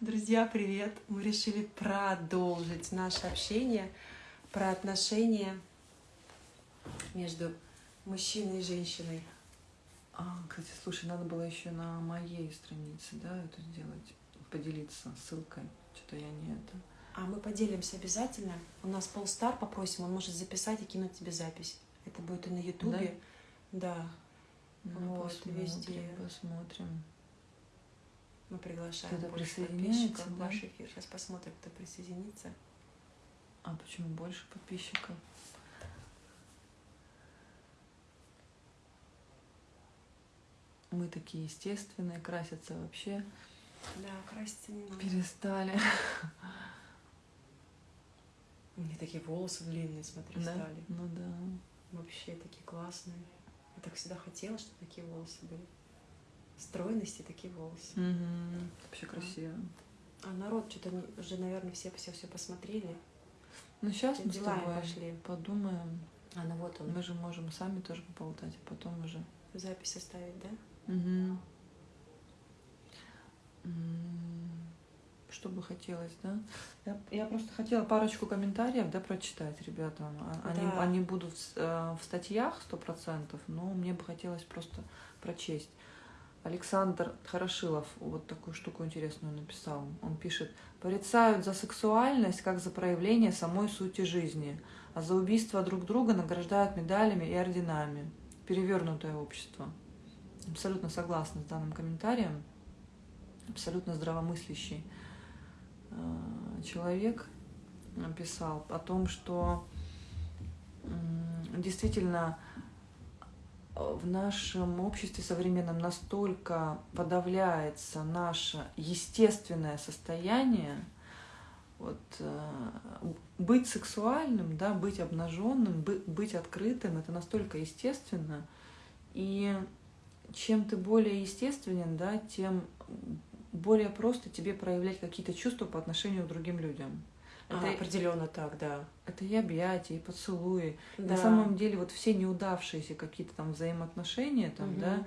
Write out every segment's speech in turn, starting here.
Друзья, привет! Мы решили продолжить наше общение про отношения между мужчиной и женщиной. А, кстати, слушай, надо было еще на моей странице, да, это сделать, поделиться ссылкой. Что-то я не это. А мы поделимся обязательно. У нас полстар попросим, он может записать и кинуть тебе запись. Это будет и на Ютубе. Да. Ну, вот, посмотрим, везде. Посмотрим. Мы приглашаем кто больше подписчиков да? в ваш эфир. Сейчас посмотрим, кто присоединится. А почему больше подписчиков? Мы такие естественные, красятся вообще. Да, краситься не надо. Перестали. Меня такие волосы длинные, смотри, да? стали. Ну да. Вообще такие классные. Я так всегда хотела, чтобы такие волосы были стройности такие волосы. Угу. Вообще красиво. А народ что-то уже, наверное, все все все посмотрели. Ну сейчас мы дела с тобой пошли. подумаем. А ну вот он. Мы же можем сами тоже поболтать, а потом уже. Запись оставить, да? Угу. Что бы хотелось, да? Я, я просто хотела парочку комментариев, да, прочитать ребятам. А, они, да. они будут в, э, в статьях сто процентов, но мне бы хотелось просто прочесть. Александр Хорошилов вот такую штуку интересную написал. Он пишет, порицают за сексуальность, как за проявление самой сути жизни, а за убийство друг друга награждают медалями и орденами. Перевернутое общество. Абсолютно согласна с данным комментарием. Абсолютно здравомыслящий э, человек написал о том, что действительно в нашем обществе современном настолько подавляется наше естественное состояние, вот, э, быть сексуальным, да, быть обнаженным, быть открытым, это настолько естественно. И чем ты более естественен, да, тем более просто тебе проявлять какие-то чувства по отношению к другим людям. Это а, определенно так, да. Это и объятия, и поцелуи. Да. На самом деле вот все неудавшиеся какие-то там взаимоотношения, там, угу. да,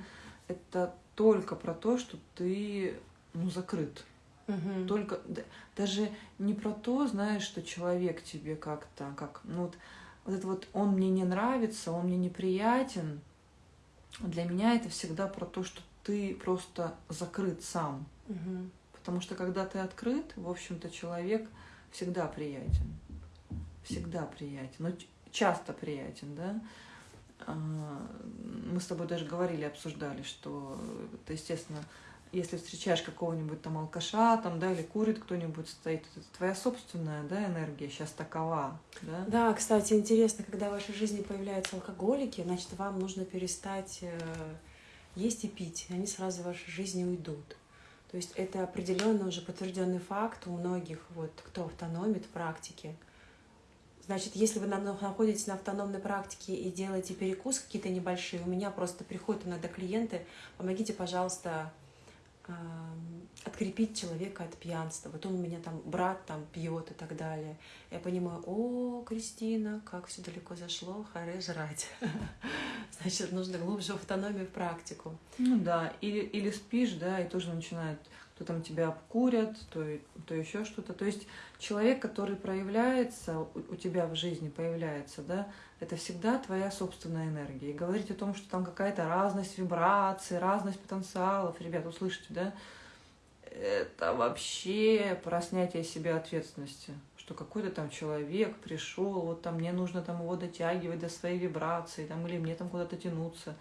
это только про то, что ты ну, закрыт. Угу. Только да, даже не про то, знаешь, что человек тебе как-то, как, ну вот, вот это вот он мне не нравится, он мне неприятен. Для меня это всегда про то, что ты просто закрыт сам. Угу. Потому что когда ты открыт, в общем-то, человек всегда приятен. Всегда приятен. Но часто приятен, да. А, мы с тобой даже говорили, обсуждали, что это, естественно, если встречаешь какого-нибудь там алкаша, там, да, или курит кто-нибудь стоит, это твоя собственная, да, энергия сейчас такова, да? Да, кстати, интересно, когда в вашей жизни появляются алкоголики, значит, вам нужно перестать э, есть и пить, и они сразу в вашей жизни уйдут. То есть это определенно уже подтвержденный факт у многих, вот, кто автономит в практике. Значит, если вы находитесь на автономной практике и делаете перекус какие-то небольшие, у меня просто приходят иногда клиенты, помогите, пожалуйста, открепить человека от пьянства. Вот он у меня там брат там пьет и так далее. Я понимаю, о, Кристина, как все далеко зашло, харе жрать. Значит, нужно глубже автономию в практику. Ну да, или, или спишь, да, и тоже начинает то там тебя обкурят, то, то еще что-то. То есть человек, который проявляется, у, у тебя в жизни появляется, да, это всегда твоя собственная энергия. И говорить о том, что там какая-то разность вибраций, разность потенциалов, ребят, услышите, да, это вообще про снятие себе ответственности что какой-то там человек пришел, вот там мне нужно там его дотягивать до своей вибрации, там, или мне там куда-то тянуться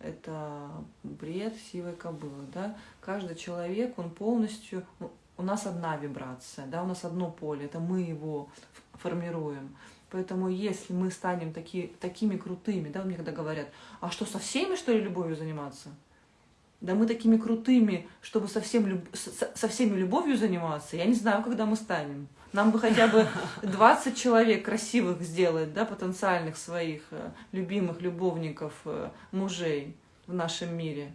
это бред сивой кобылы, да. Каждый человек, он полностью, ну, у нас одна вибрация, да, у нас одно поле, это мы его формируем. Поэтому если мы станем таки, такими крутыми, да, мне когда говорят, а что, со всеми, что ли, любовью заниматься? Да мы такими крутыми, чтобы со, всем, со, со всеми любовью заниматься, я не знаю, когда мы станем. Нам бы хотя бы 20 человек красивых сделать, да, потенциальных своих э, любимых любовников, э, мужей в нашем мире.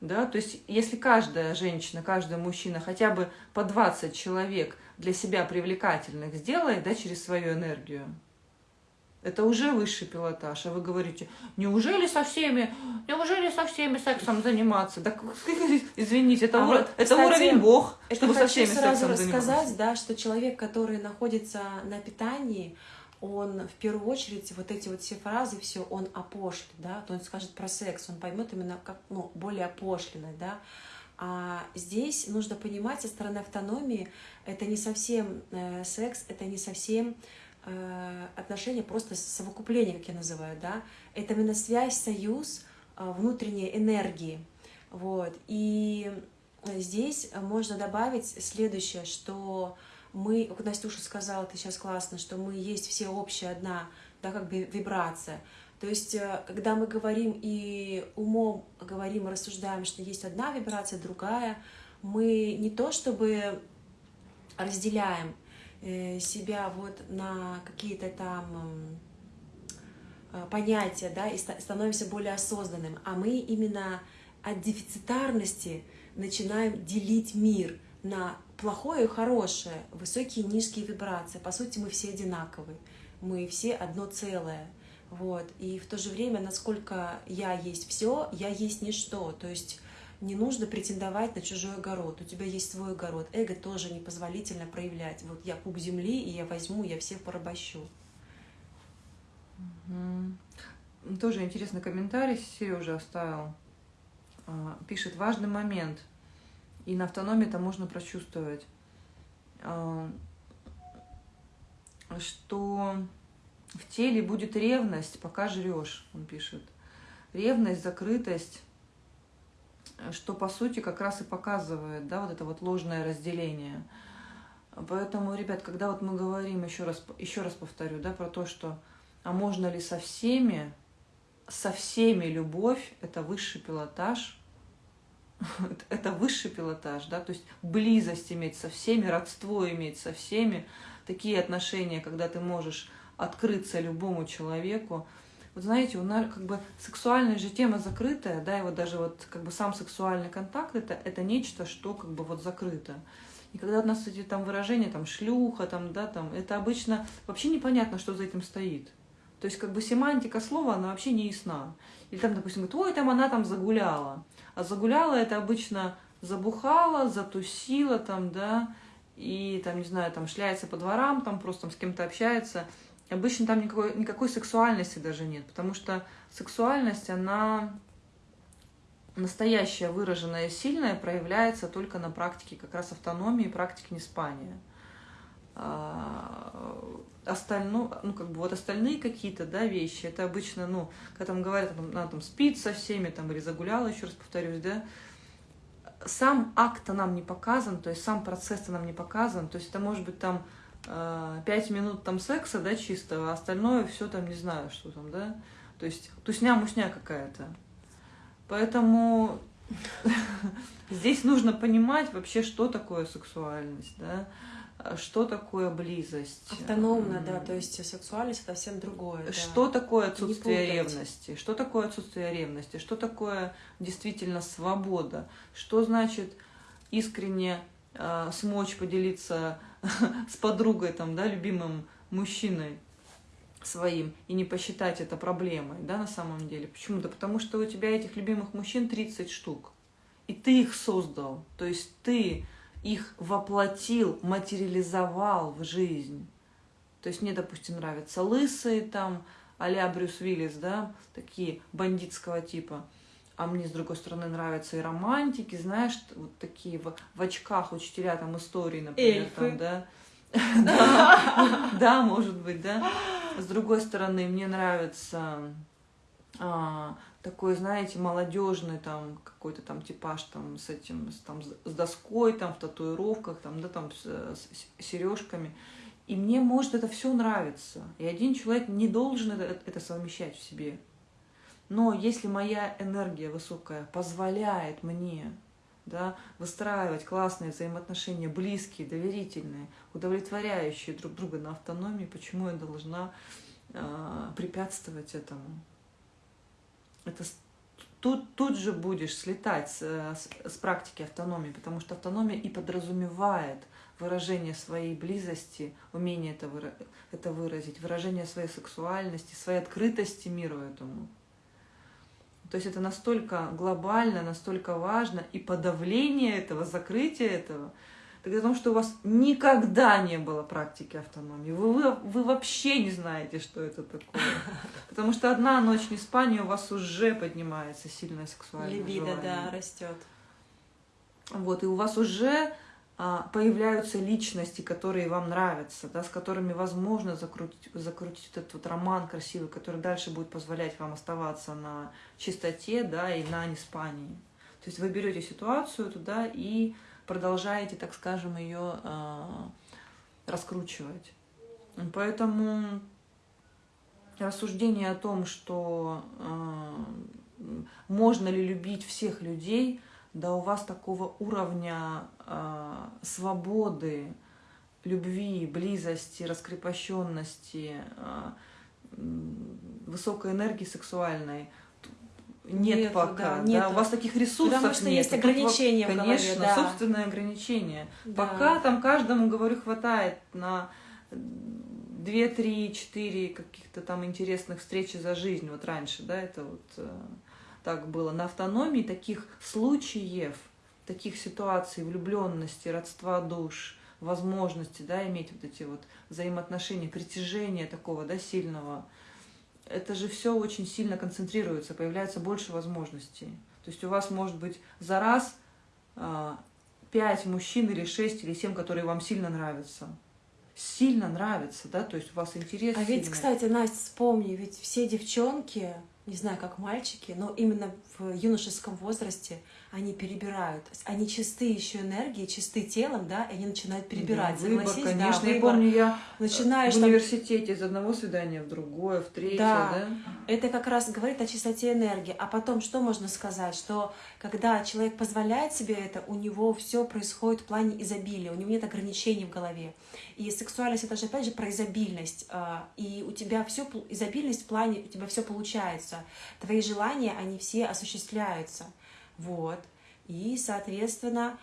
Да, то есть если каждая женщина, каждый мужчина хотя бы по 20 человек для себя привлекательных сделает, да, через свою энергию, Это уже высший пилотаж. А вы говорите, неужели со всеми, неужели со всеми сексом заниматься? Так, извините, это, А уро... вот, это кстати, уровень Бог, Это чтобы со всеми сразу сексом рассказать, заниматься. да, что человек, который находится на питании, он в первую очередь вот эти вот все фразы, все он опошлит, да, то он скажет про секс, он поймет именно как, ну, более опошленное, да. А здесь нужно понимать со стороны автономии, это не совсем э, секс, это не совсем отношения, просто совокупление, как я называю, да. Это именно связь, союз э, внутренней энергии, вот. И здесь можно добавить следующее, что мы, как Настюша сказала, ты сейчас классно, что мы есть все общая одна, да, как бы вибрация. То есть, э, когда мы говорим и умом говорим рассуждаем, что есть одна вибрация, другая, мы не то чтобы разделяем э, себя вот на какие-то там э, понятия, да, и ста- становимся более осознанным, а мы именно от дефицитарности начинаем делить мир на плохое и хорошее, высокие и низкие вибрации. По сути, мы все одинаковые, мы все одно целое. Вот. И в то же время, насколько я есть все, я есть ничто. То есть не нужно претендовать на чужой огород. У тебя есть свой огород. Эго тоже непозволительно проявлять. Вот я пуп земли, и я возьму, я всех порабощу. Мгм. Тоже интересный комментарий Сережа оставил. А, Пишет, важный момент. И на автономии это можно прочувствовать. А, Что в теле будет ревность, пока жрешь, он пишет. Ревность, закрытость, что по сути как раз и показывает, да, вот это вот ложное разделение. Поэтому, ребят, когда вот мы говорим, еще раз, еще раз повторю, да, про то, что а можно ли со всеми, со всеми любовь, это высший пилотаж, Это- высший пилотаж, да, то есть близость иметь со всеми, родство иметь со всеми, такие отношения, когда ты можешь открыться любому человеку. Вот знаете, у нас как бы сексуальная же тема закрытая, да, и вот даже вот как бы сам сексуальный контакт это, это нечто, что как бы вот закрыто. И когда у нас эти там выражения, там шлюха, там, да, там, это обычно вообще непонятно, что за этим стоит. То есть как бы семантика слова, она вообще не ясна. Или там, допустим, говорит, ой, там она там загуляла. А загуляла это обычно забухала, затусила там, да, и там, не знаю, там шляется по дворам, там просто там с кем-то общается. Обычно там никакой, никакой сексуальности даже нет, потому что сексуальность, она настоящая, выраженная, сильная, проявляется только на практике как раз автономии, практике неспания. А, Остальное, ну, как бы вот остальные какие-то, да, вещи, это обычно, ну, когда там говорят, там, она там спит со всеми, там, или загуляла, еще раз повторюсь, да, сам акт нам не показан, то есть сам процесс нам не показан, то есть это может быть там э, пять минут там секса, да, чистого, а остальное все там не знаю, что там, да, то есть тусня-мусня какая-то. Поэтому здесь нужно понимать вообще, что такое сексуальность, да, что такое близость. Автономно, да, то есть сексуальность это совсем другое. да. Что такое отсутствие ревности? Что такое отсутствие ревности? Что такое действительно свобода? Что значит искренне э, смочь поделиться с подругой, там, да, любимым мужчиной своим и не посчитать это проблемой, да, на самом деле? Почему? Да потому что у тебя этих любимых мужчин 30 штук, и ты их создал, то есть ты их воплотил, материализовал в жизнь. То есть мне, допустим, нравятся лысые там, а-ля Брюс Уиллис, да, такие бандитского типа. А мне, с другой стороны, нравятся и романтики, знаешь, вот такие в, в очках учителя там истории, например, Эльфы. там, да. Да, может быть, да. С другой стороны, мне нравится а, такой, знаете, молодежный там какой-то там типаж там с этим, с, там, с доской, там в татуировках, там, да, там с, с сережками. И мне может это все нравится. И один человек не должен это, это совмещать в себе. Но если моя энергия высокая позволяет мне да, выстраивать классные взаимоотношения, близкие, доверительные, удовлетворяющие друг друга на автономии, почему я должна э, препятствовать этому? Это тут, тут же будешь слетать с, с, с практики автономии, потому что автономия и подразумевает выражение своей близости, умение это, выра это выразить, выражение своей сексуальности, своей открытости миру этому. То есть это настолько глобально, настолько важно, и подавление этого, закрытие этого, так о том, что у вас никогда не было практики автономии. Вы, вы, вы вообще не знаете, что это такое. Потому что одна ночь не спания у вас уже поднимается сильная сексуальная Либидо, да, растет. Вот, и у вас уже появляются личности, которые вам нравятся, да, с которыми возможно закрутить, закрутить этот вот роман красивый, который дальше будет позволять вам оставаться на чистоте да, и на неспании. То есть вы берете ситуацию туда и продолжаете, так скажем, ее э, раскручивать. Поэтому рассуждение о том, что э, можно ли любить всех людей – да у вас такого уровня э, свободы, любви, близости, раскрепощенности, э, высокой энергии сексуальной нет Нету, пока. Да, нету. Да, у вас таких ресурсов Потому что нет. есть ограничения Тут, в Конечно, голове, да. собственные ограничения. Да. Пока там каждому, говорю, хватает на две, три, четыре каких-то там интересных встречи за жизнь. Вот раньше, да, это вот э, так было. На автономии таких случаев, таких ситуаций влюбленности, родства душ, возможности, да, иметь вот эти вот взаимоотношения, притяжения такого, да, сильного, это же все очень сильно концентрируется, появляется больше возможностей. То есть у вас может быть за раз а, пять мужчин или шесть или семь, которые вам сильно нравятся. Сильно нравятся, да, то есть у вас интерес. А сильный. ведь, кстати, Настя, вспомни, ведь все девчонки, не знаю, как мальчики, но именно в юношеском возрасте они перебирают. Они чисты еще энергией, чисты телом, да, и они начинают перебирать. Да, выбор, конечно. да, Я помню, я Начинаешь в там- университете из одного свидания в другое, в третье, Да. да? Это как раз говорит о чистоте энергии. А потом что можно сказать? Что когда человек позволяет себе это, у него все происходит в плане изобилия, у него нет ограничений в голове. И сексуальность это же опять же про изобильность. а, И у тебя все изобильность в плане, у тебя все получается. Твои желания, они все осуществляются. Вот. И, соответственно,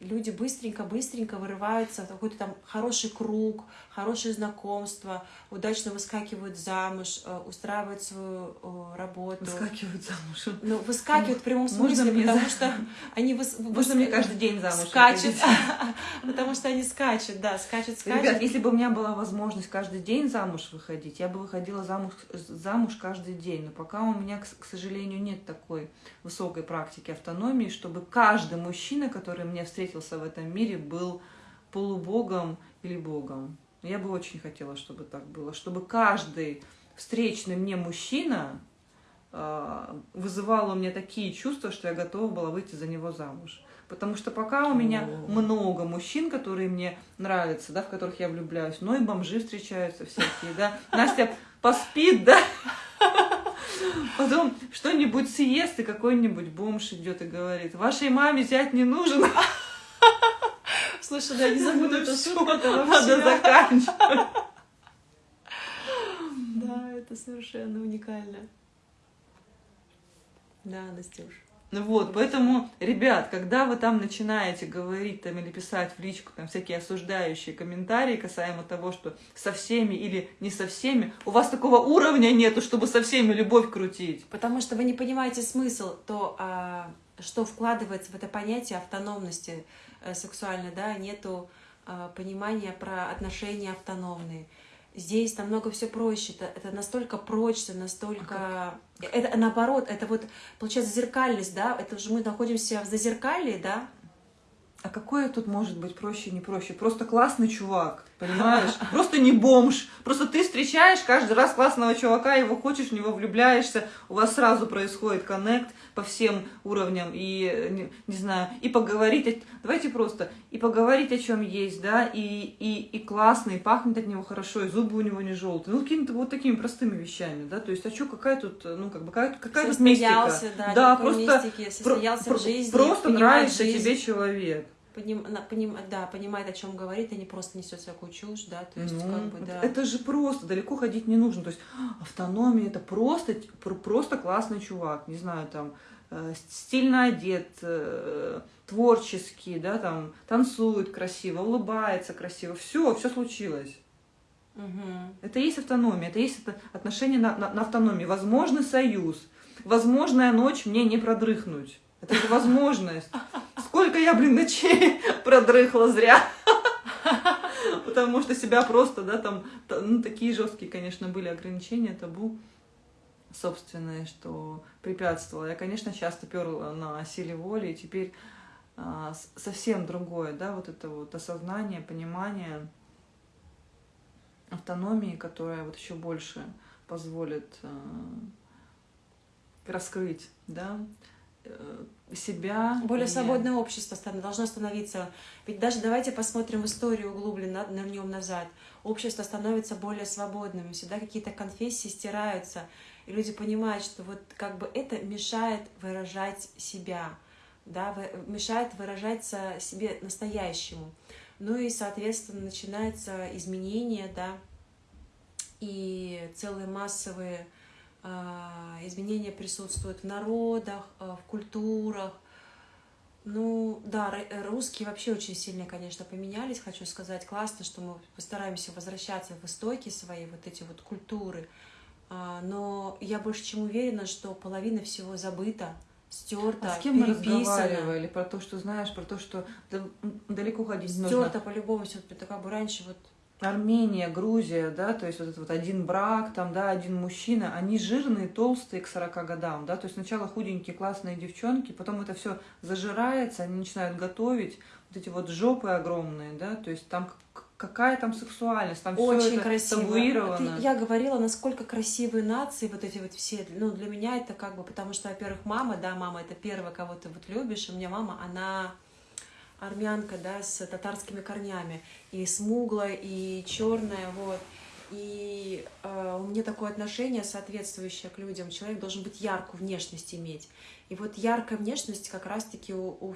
люди быстренько-быстренько вырываются в какой-то там хороший круг, хорошее знакомство, удачно выскакивают замуж, э, устраивают свою э, работу. Выскакивают замуж. Ну, выскакивают в прямом Можно смысле, мне потому за- что они выс... Можно выс- мне каждый день замуж скачут, потому что они скачут, да, скачут, скачут. Ребят, если бы у меня была возможность каждый день замуж выходить, я бы выходила замуж, замуж каждый день. Но пока у меня, к сожалению, нет такой высокой практики автономии, чтобы каждый мужчина, который мне встретился в этом мире, был полубогом или богом. Я бы очень хотела, чтобы так было, чтобы каждый встречный мне мужчина э, вызывал у меня такие чувства, что я готова была выйти за него замуж. Потому что пока у меня О. много мужчин, которые мне нравятся, да, в которых я влюбляюсь, но и бомжи встречаются всякие, да. Настя поспит, да, потом что-нибудь съест, и какой-нибудь бомж идет и говорит, вашей маме зять не нужен, Слушай, да, не забуду эту Всё, шутку, надо заканчивать. Да, это совершенно уникально. Да, Настюш. Вот, поэтому, ребят, когда вы там начинаете говорить там или писать в личку там всякие осуждающие комментарии касаемо того, что со всеми или не со всеми, у вас такого уровня нету, чтобы со всеми любовь крутить. Потому что вы не понимаете смысл, то, а, что вкладывается в это понятие автономности э, сексуальной, да, нету а, понимания про отношения автономные. Здесь намного все проще, это, это настолько прочно, настолько... это наоборот, это вот, получается, зеркальность, да, это же мы находимся в зазеркалье, да, А какое тут может быть проще, не проще? Просто классный чувак, понимаешь? Просто не бомж. Просто ты встречаешь каждый раз классного чувака, его хочешь, в него влюбляешься, у вас сразу происходит коннект по всем уровням, и, не, не знаю, и поговорить, давайте просто, и поговорить о чем есть, да, и, и, и классно, и пахнет от него хорошо, и зубы у него не желтые. Ну, какими-то вот такими простыми вещами, да, то есть, а что, какая тут, ну, как бы, какая, какая тут мистика? да, Да, просто мистики, Про- состоялся про- в жизни, Просто нравится жизнь. тебе человек. Поним, она поним, да, понимает, о чем говорит, и не просто несет всякую чушь, да, то есть, Ну, как бы, да. Это же просто, далеко ходить не нужно. То есть а, автономия это просто, пр- просто классный чувак, не знаю, там, э, стильно одет, э, творческий, да, там, танцует красиво, улыбается красиво. Все, все случилось. Мгм. Это есть автономия, это есть это отношение на, на, на автономии. Возможный союз, возможная ночь мне не продрыхнуть. Это же возможность. Сколько я, блин, ночей продрыхла зря. Потому что себя просто, да, там, та- ну, такие жесткие, конечно, были ограничения, табу собственные, что препятствовало. Я, конечно, часто перла на силе воли, и теперь а, совсем другое, да, вот это вот осознание, понимание автономии, которая вот еще больше позволит э, раскрыть, да, э, себя. Более и- свободное общество должно становиться. Ведь даже давайте посмотрим историю углубленно, нырнем назад. Общество становится более свободным, всегда какие-то конфессии стираются, и люди понимают, что вот как бы это мешает выражать себя, да, мешает выражаться себе настоящему. Ну и, соответственно, начинается изменение, да, и целые массовые изменения присутствуют в народах, а, в культурах. Ну, да, русские вообще очень сильно, конечно, поменялись, хочу сказать. Классно, что мы постараемся возвращаться в истоки свои, вот эти вот культуры. А, Но я больше чем уверена, что половина всего забыта, стерта, А с кем мы разговаривали про то, что знаешь, про то, что да- далеко ходить не нужно. Стерта по-любому все как бы раньше вот Армения, Грузия, да, то есть вот это вот один брак, там, да, один мужчина, они жирные, толстые к 40 годам, да, то есть сначала худенькие, классные девчонки, потом это все зажирается, они начинают готовить, вот эти вот жопы огромные, да, то есть там какая там сексуальность, там все Очень это красиво. табуировано. Ты- я говорила, насколько красивые нации, вот эти вот все. Ну, для меня это как бы, потому что, во-первых, мама, да, мама это первая, кого ты вот любишь. И у меня мама, она армянка, да, с татарскими корнями. И смуглая, и черная, вот. И э, у меня такое отношение соответствующее к людям. Человек должен быть яркую внешность иметь. И вот яркая внешность как раз-таки у, у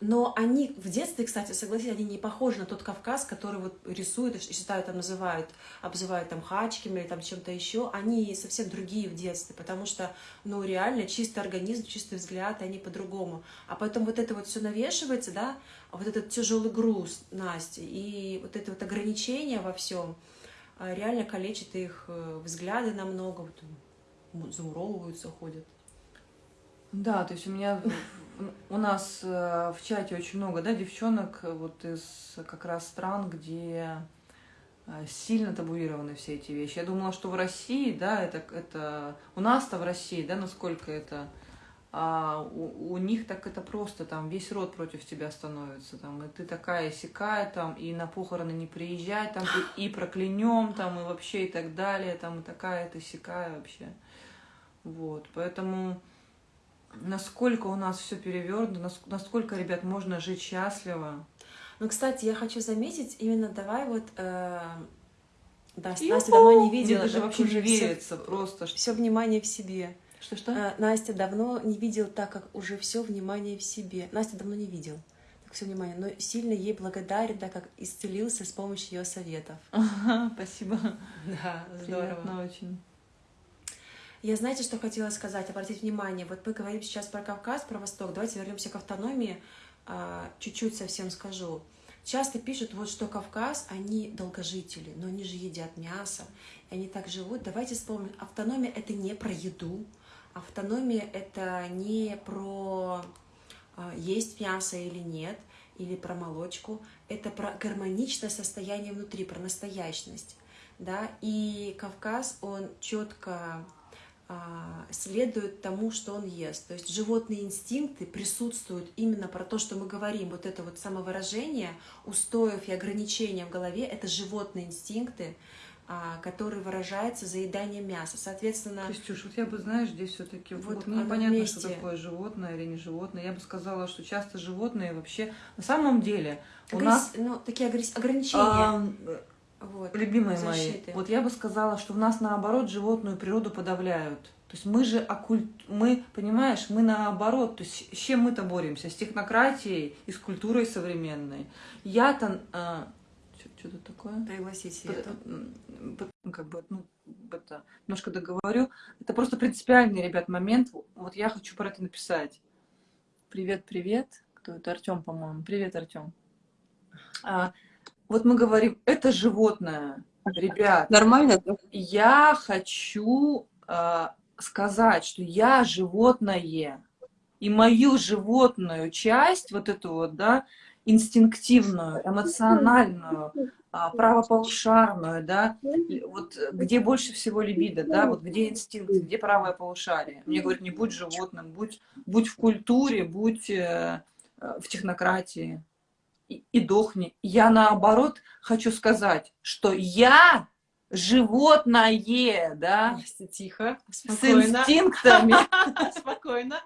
Но они в детстве, кстати, согласитесь, они не похожи на тот Кавказ, который вот рисуют и считают, там называют, обзывают там хачками или там чем-то еще. Они совсем другие в детстве, потому что, ну, реально чистый организм, чистый взгляд, и они по-другому. А потом вот это вот все навешивается, да, а вот этот тяжелый груз Насти и вот это вот ограничение во всем реально калечит их э, взгляды намного, вот, замуровываются, ходят. Да, то есть у меня у нас э, в чате очень много, да, девчонок э, вот из как раз стран, где э, сильно табуированы все эти вещи. Я думала, что в России, да, это, это у нас-то в России, да, насколько это, а у, у них так это просто, там весь род против тебя становится, там, и ты такая сякая, там, и на похороны не приезжай, там, и, и проклянем, там, и вообще, и так далее, там, и такая ты сякая вообще. Вот, поэтому насколько у нас все перевернуто, нас- насколько, ребят, можно жить счастливо. Ну, кстати, я хочу заметить, именно давай вот... э, да! Настя давно не Мне видела. даже так вообще не верится просто. что- Все внимание в себе. Что-что? Э, Настя давно не видела так, как уже все внимание в себе. Настя давно не видел. Так все внимание, но сильно ей благодарен, так как исцелился с помощью ее советов. Ага, спасибо. Да, Приятно очень. Я знаете, что хотела сказать, обратить внимание. Вот мы говорим сейчас про Кавказ, про Восток. Давайте вернемся к автономии. А, Чуть-чуть совсем скажу. Часто пишут, вот что Кавказ, они долгожители, но они же едят мясо, и они так живут. Давайте вспомним, автономия это не про еду, автономия это не про а, есть мясо или нет, или про молочку, это про гармоничное состояние внутри, про настоящность. Да? И Кавказ, он четко следует тому, что он ест. То есть животные инстинкты присутствуют именно про то, что мы говорим. Вот это вот самовыражение устоев и ограничения в голове — это животные инстинкты, а, которые выражаются заеданием мяса. Соответственно, Костюш, вот я бы, знаешь, здесь все-таки Вот вот, оно непонятно, что вместе. такое животное или не животное. Я бы сказала, что часто животные вообще на самом деле у агресс- нас ну, такие агресс- ограничения. а, вот, Любимые защиты. мои, вот я бы сказала, что в нас наоборот животную природу подавляют. То есть мы же оккульт... мы, понимаешь, мы наоборот, то есть с чем мы-то боремся? С технократией и с культурой современной. Я-то... А... Что-то такое? Пригласить Как бы, ну, это, немножко договорю. Это просто принципиальный, ребят, момент. Вот я хочу про это написать. Привет, привет. Кто это? Артем, по-моему. Привет, Артем. А, вот мы говорим, это животное, ребят. Нормально? Я хочу а, сказать, что я животное, и мою животную часть, вот эту вот, да, инстинктивную, эмоциональную, а, правополушарную, да, вот где больше всего либидо, да, вот где инстинкт, где правое полушарие. Мне говорят, не будь животным, будь, будь в культуре, будь э, э в технократии и, дохни. Я наоборот хочу сказать, что я животное, да? Тихо, спокойно. С инстинктами. Спокойно.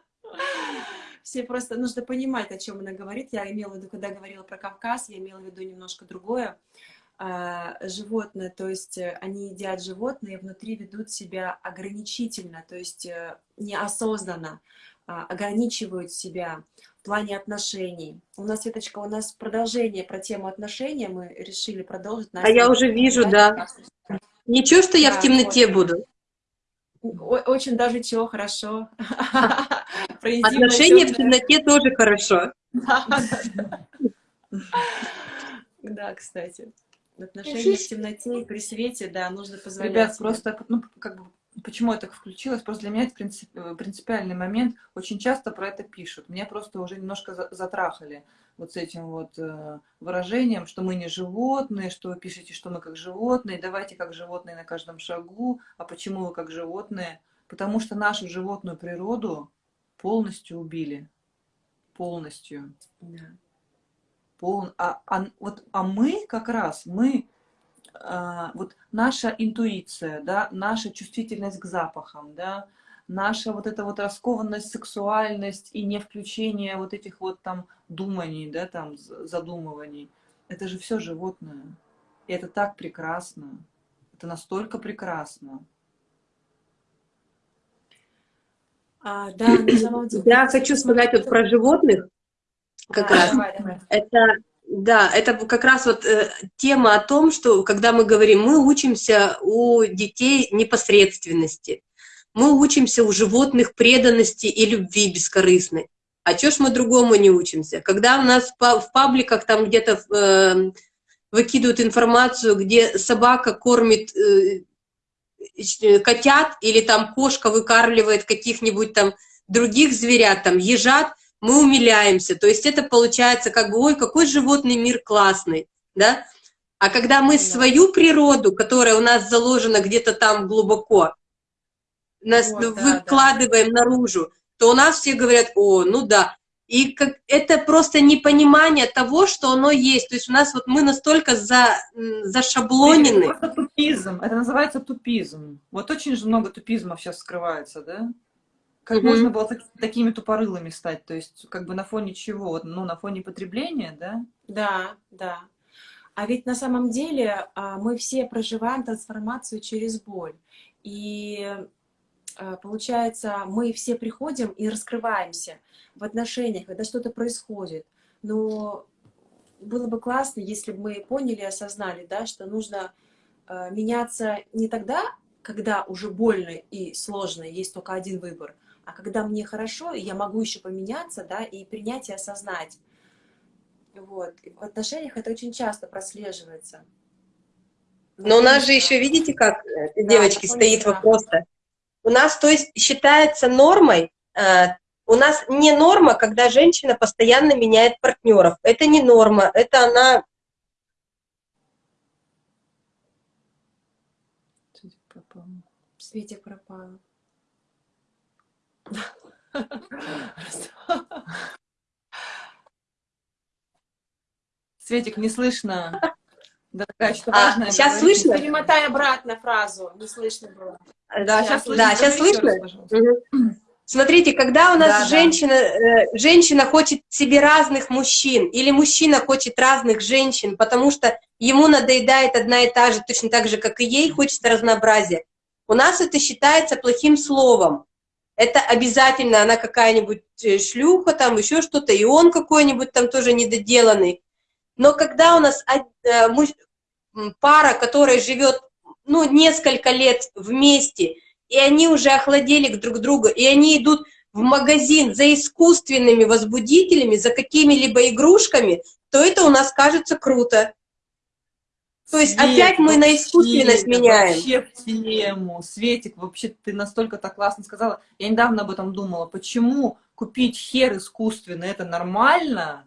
Все просто нужно понимать, о чем она говорит. Я имела в виду, когда говорила про Кавказ, я имела в виду немножко другое. А, животное, то есть э, они едят животные, внутри ведут себя ограничительно, то есть э, неосознанно а, ограничивают себя в плане отношений. У нас, Светочка, у нас продолжение про тему отношений, мы решили продолжить. А я уже вижу, да. Ничего, что я да, в темноте вот. буду. Очень даже чего, хорошо. Отношения в темноте тоже хорошо. Да, кстати. Отношения в темноте и при свете, да, нужно позволять. Ребят, просто, ну, как бы, почему я так включилась? Просто для меня это принцип, принципиальный момент. Очень часто про это пишут. Меня просто уже немножко затрахали вот с этим вот э, выражением, что мы не животные, что вы пишете, что мы как животные, давайте как животные на каждом шагу. А почему вы как животные? Потому что нашу животную природу полностью убили. Полностью. Да. Пол... А, а, вот, а мы как раз, мы, вот наша интуиция, да, наша чувствительность к запахам, да, наша вот эта вот раскованность, сексуальность и не включение вот этих вот там думаний, да, там задумываний, это же все животное. И это так прекрасно. Это настолько прекрасно. А, да, на самом деле. Я хочу сказать вот про животных как да, раз. Давай, давай. Это да, это как раз вот э, тема о том, что когда мы говорим, мы учимся у детей непосредственности мы учимся у животных преданности и любви бескорыстной. А чё ж мы другому не учимся? Когда у нас в пабликах там где-то э, выкидывают информацию, где собака кормит э, котят или там кошка выкармливает каких-нибудь там других зверят, там ежат, мы умиляемся. То есть это получается как бы, ой, какой животный мир классный, да? А когда мы свою природу, которая у нас заложена где-то там глубоко, нас вот, выкладываем да. наружу, то у нас все говорят, о, ну да. И как, это просто непонимание того, что оно есть. То есть у нас вот мы настолько за, зашаблонены. Это тупизм. Это называется тупизм. Вот очень же много тупизмов сейчас скрывается, да? Как mm -hmm. можно было так, такими тупорылыми стать? То есть как бы на фоне чего? Ну, на фоне потребления, да? Да, да. А ведь на самом деле а, мы все проживаем трансформацию через боль. И Э, получается, мы все приходим и раскрываемся в отношениях, когда что-то происходит. Но было бы классно, если бы мы поняли и осознали, да, что нужно э, меняться не тогда, когда уже больно и сложно, есть только один выбор, а когда мне хорошо, я могу еще поменяться, да, и принять и осознать. Вот. И в отношениях это очень часто прослеживается. Но у нас же еще, видите, как, э, девочки, да, стоит вопрос-то. У нас, то есть, считается нормой, э, у нас не норма, когда женщина постоянно меняет партнеров. Это не норма, это она... Светик пропала. Светик, не слышно. Дорогая, что а, важное. Сейчас слышно? Перемотай обратно фразу, не слышно было. Да, сейчас, слышно. Да, сейчас слышно? Угу. Смотрите, когда у нас да, женщина, да. Э, женщина хочет себе разных мужчин, или мужчина хочет разных женщин, потому что ему надоедает одна и та же, точно так же, как и ей, хочется разнообразия. у нас это считается плохим словом. Это обязательно она какая-нибудь э, шлюха, там еще что-то, и он какой-нибудь там тоже недоделанный. Но когда у нас э, пара, которая живет ну, несколько лет вместе, и они уже охладели друг к другу, и они идут в магазин за искусственными возбудителями, за какими-либо игрушками, то это у нас кажется круто. То есть Свет, опять мы на искусственность меняем. Вообще в тему. Светик, вообще ты настолько так классно сказала. Я недавно об этом думала. Почему купить хер искусственный, это нормально,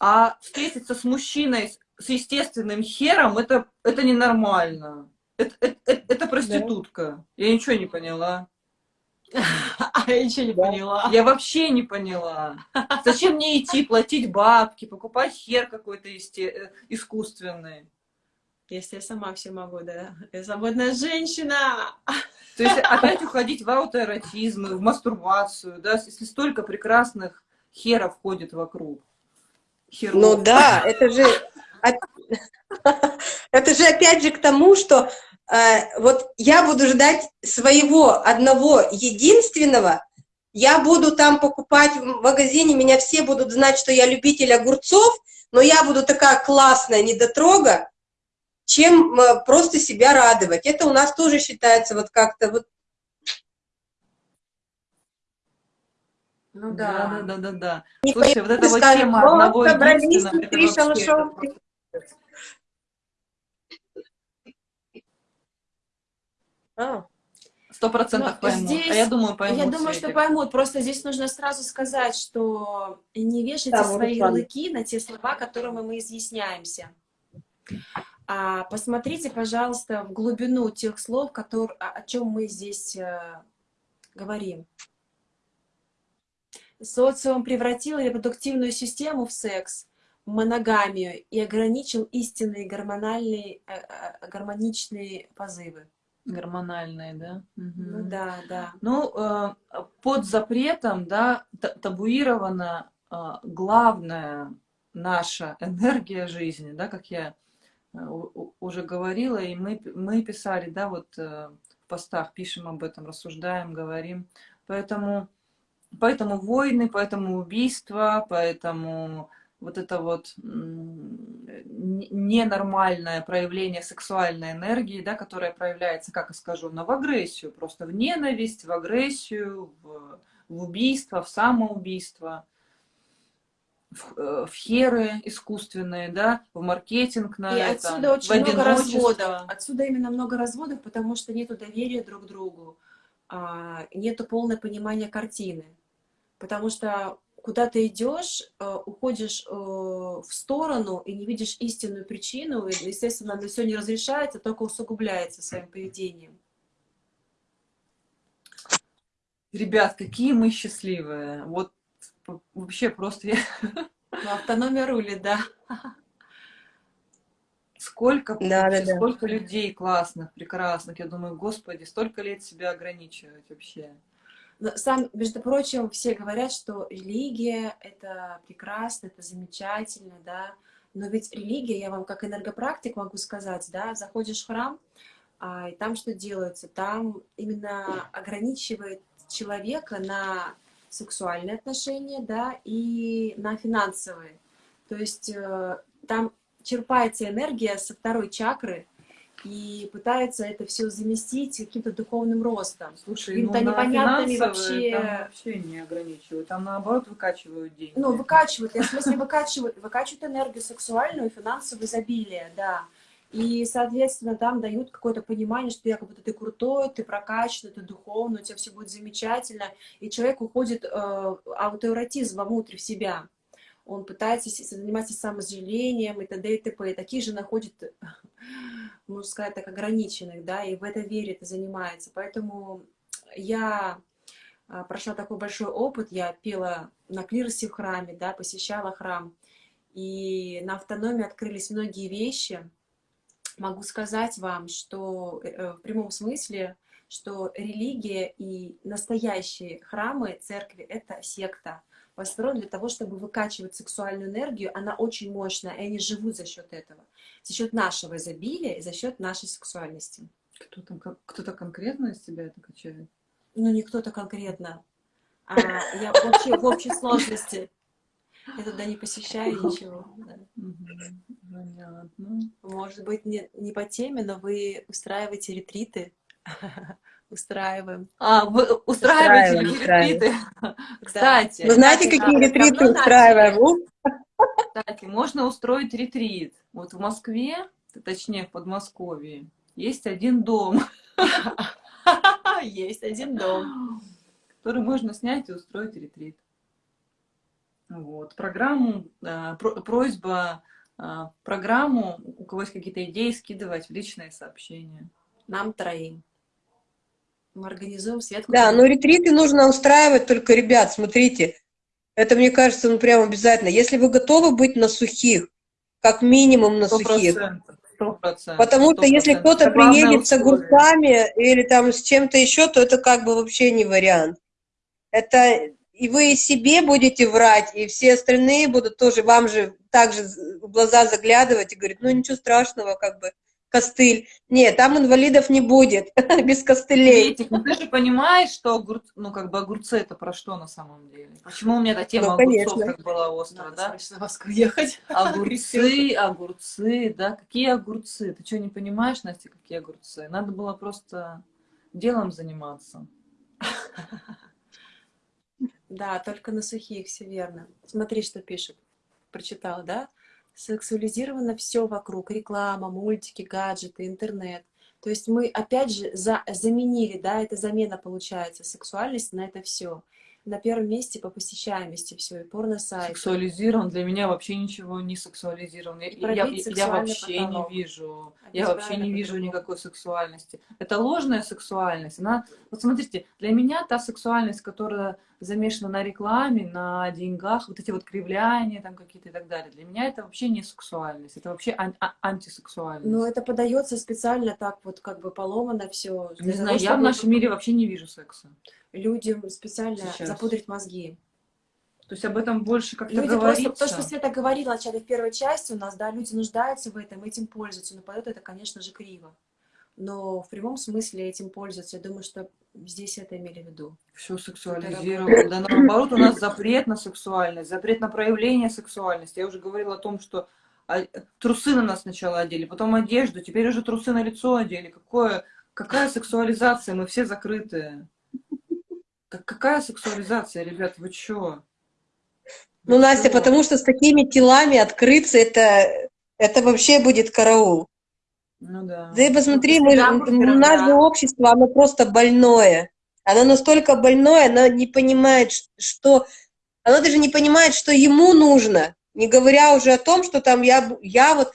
а встретиться с мужчиной с естественным хером, это, это ненормально. Это, это, это, это проститутка. Да. Я ничего не поняла. А я ничего не поняла. Я вообще не поняла. Зачем мне идти, платить бабки, покупать хер какой-то э, искусственный? Если я сама все могу, да. Я свободная женщина. То есть опять уходить в аутоэротизм, в мастурбацию, да, если столько прекрасных херов ходит вокруг. Херов. Ну да, это же это же опять же к тому, что вот я буду ждать своего одного единственного, я буду там покупать в магазине, меня все будут знать, что я любитель огурцов, но я буду такая классная недотрога, чем э, просто себя радовать. Это у нас тоже считается вот как-то вот Ну да. Да, да, да, да. Слушай, вот эта вот тема одного единственного, это вообще, А. Сто процентов поймут. Здесь, а я думаю, поймут. Я думаю, что поймут. Просто здесь нужно сразу сказать, что не вешайте да, свои ярлыки на те слова, которыми мы изъясняемся. А посмотрите, пожалуйста, в глубину тех слов, которые, о, о чем мы здесь э, говорим. Социум превратил репродуктивную систему в секс, в моногамию и ограничил истинные гормональные, э, э, гармоничные позывы. Гормональные, да? Угу. Ну да, да. Ну, э, под запретом, да, табуирована э, главная наша энергия жизни, да, как я э, уже говорила, и мы, мы писали, да, вот в постах пишем об этом, рассуждаем, говорим. Поэтому, поэтому войны, поэтому убийства, поэтому вот это вот ненормальное проявление сексуальной энергии, да, которая проявляется, как скажу, в агрессию, просто в ненависть, в агрессию, в, в убийство, в самоубийство, в, э, в херы искусственные, да, в маркетинг на И это, отсюда очень много разводов. Отсюда именно много разводов, потому что нету доверия друг к другу, а, нету полного понимания картины. Потому что куда ты идешь, э, уходишь э, в сторону и не видишь истинную причину, и, естественно, на все не разрешается, только усугубляется своим поведением. Ребят, какие мы счастливые. Вот вообще просто я... Ну, автономия рулит, да. Сколько, да, да, сколько да. людей классных, прекрасных. Я думаю, господи, столько лет себя ограничивать вообще. Сам, между прочим, все говорят, что религия — это прекрасно, это замечательно, да, но ведь религия, я вам как энергопрактик могу сказать, да, заходишь в храм, а, и там что делается? Там именно ограничивает человека на сексуальные отношения, да, и на финансовые. То есть э, там черпается энергия со второй чакры, и пытаются это все заместить каким-то духовным ростом. Слушай, ну, непонятными вообще... Там вообще не ограничивают, там наоборот выкачивают деньги. Ну, выкачивают, я в смысле выкачивают, выкачивают энергию сексуальную и финансовое изобилие, да. И, соответственно, там дают какое-то понимание, что якобы ты крутой, ты прокачан, ты духовный, у тебя все будет замечательно. И человек уходит э, аутоэротизм вовнутрь в себя. Он пытается заниматься самозалением и т.д. и т.п. И таких же находит можно сказать, так ограниченных, да, и в это верит и занимается. Поэтому я а, прошла такой большой опыт, я пела на клиросе в храме, да, посещала храм, и на автономии открылись многие вещи. Могу сказать вам, что э, э, в прямом смысле, что религия и настоящие храмы, церкви — это секта построен для того, чтобы выкачивать сексуальную энергию, она очень мощная, и они живут за счет этого, за счет нашего изобилия и за счет нашей сексуальности. Кто там, кто-то конкретно из себя это качает? Ну, не кто-то конкретно, а я вообще в общей сложности. Я туда не посещаю ничего. Да. Понятно. Может быть, не, не по теме, но вы устраиваете ретриты. Устраиваем. А, вы устраиваете ретриты? Кстати. Вы знаете, какие ретриты устраиваем? Кстати, можно устроить ретрит. Вот в Москве, точнее в Подмосковье, есть один дом. Есть один дом. Который можно снять и устроить ретрит. Вот. Программу, э, просьба э, программу, у кого есть какие-то идеи, скидывать в личные сообщения. Нам троим. Мы организуем Светку. Да, но ретриты нужно устраивать только, ребят, смотрите, это, мне кажется, ну прям обязательно. Если вы готовы быть на сухих, как минимум на 100%, сухих. 100%, Потому что если кто-то приедет с огурцами или там с чем-то еще, то это как бы вообще не вариант. Это и вы себе будете врать, и все остальные будут тоже вам же также в глаза заглядывать и говорить, ну ничего страшного, как бы, костыль. Нет, там инвалидов не будет, без костылей. Ну ты же понимаешь, что огур... ну, как бы огурцы это про что на самом деле? Почему у меня эта тема ну, огурцов так была острая, да? Надо Москву ехать. Огурцы, огурцы, да? Какие огурцы? Ты что, не понимаешь, Настя, какие огурцы? Надо было просто делом заниматься. Да, только на сухих, все верно. Смотри, что пишет. Прочитала, да? Сексуализировано все вокруг. Реклама, мультики, гаджеты, интернет. То есть мы, опять же, за, заменили, да, это замена получается, сексуальность на это все на первом месте по посещаемости все, и порно-сайт. Сексуализирован, для меня вообще ничего не сексуализирован. Я, я, я вообще потолок. не вижу, я вообще не вижу никакой сексуальности. Это ложная сексуальность. Она, вот смотрите, для меня та сексуальность, которая замешана на рекламе, на деньгах, вот эти вот кривляния там какие-то и так далее, для меня это вообще не сексуальность, это вообще ан а антисексуальность. Но это подается специально так вот как бы поломано все. Не знаю, я в нашем мире вообще не вижу секса людям специально Сейчас. запудрить мозги. То есть об этом больше как-то говорится. Просто, то, что Света говорила вначале в первой части у нас, да, люди нуждаются в этом, этим пользуются, но поет это, конечно же, криво. Но в прямом смысле этим пользуются. Я думаю, что здесь это имели в виду. Все сексуализировано. Да наоборот, у нас запрет на сексуальность, запрет на проявление сексуальности. Я уже говорила о том, что а, трусы на нас сначала одели, потом одежду, теперь уже трусы на лицо одели. Какое, какая сексуализация? Мы все закрытые. Так какая сексуализация, ребят, вы чё? Ну, Настя, потому что с такими телами открыться, это, это вообще будет караул. Ну да. Да и посмотри, мы, мы, наше общество, оно просто больное. Оно настолько больное, оно не понимает, что... Оно даже не понимает, что ему нужно. Не говоря уже о том, что там я, я вот...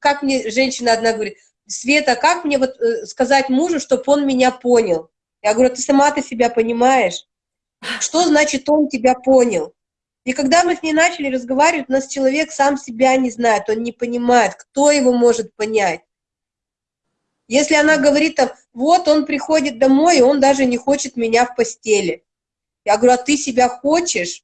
Как мне женщина одна говорит, Света, как мне вот э, сказать мужу, чтобы он меня понял? Я говорю, ты сама ты себя понимаешь? Что значит он тебя понял? И когда мы с ней начали разговаривать, у нас человек сам себя не знает, он не понимает, кто его может понять. Если она говорит там, вот он приходит домой, и он даже не хочет меня в постели. Я говорю, а ты себя хочешь?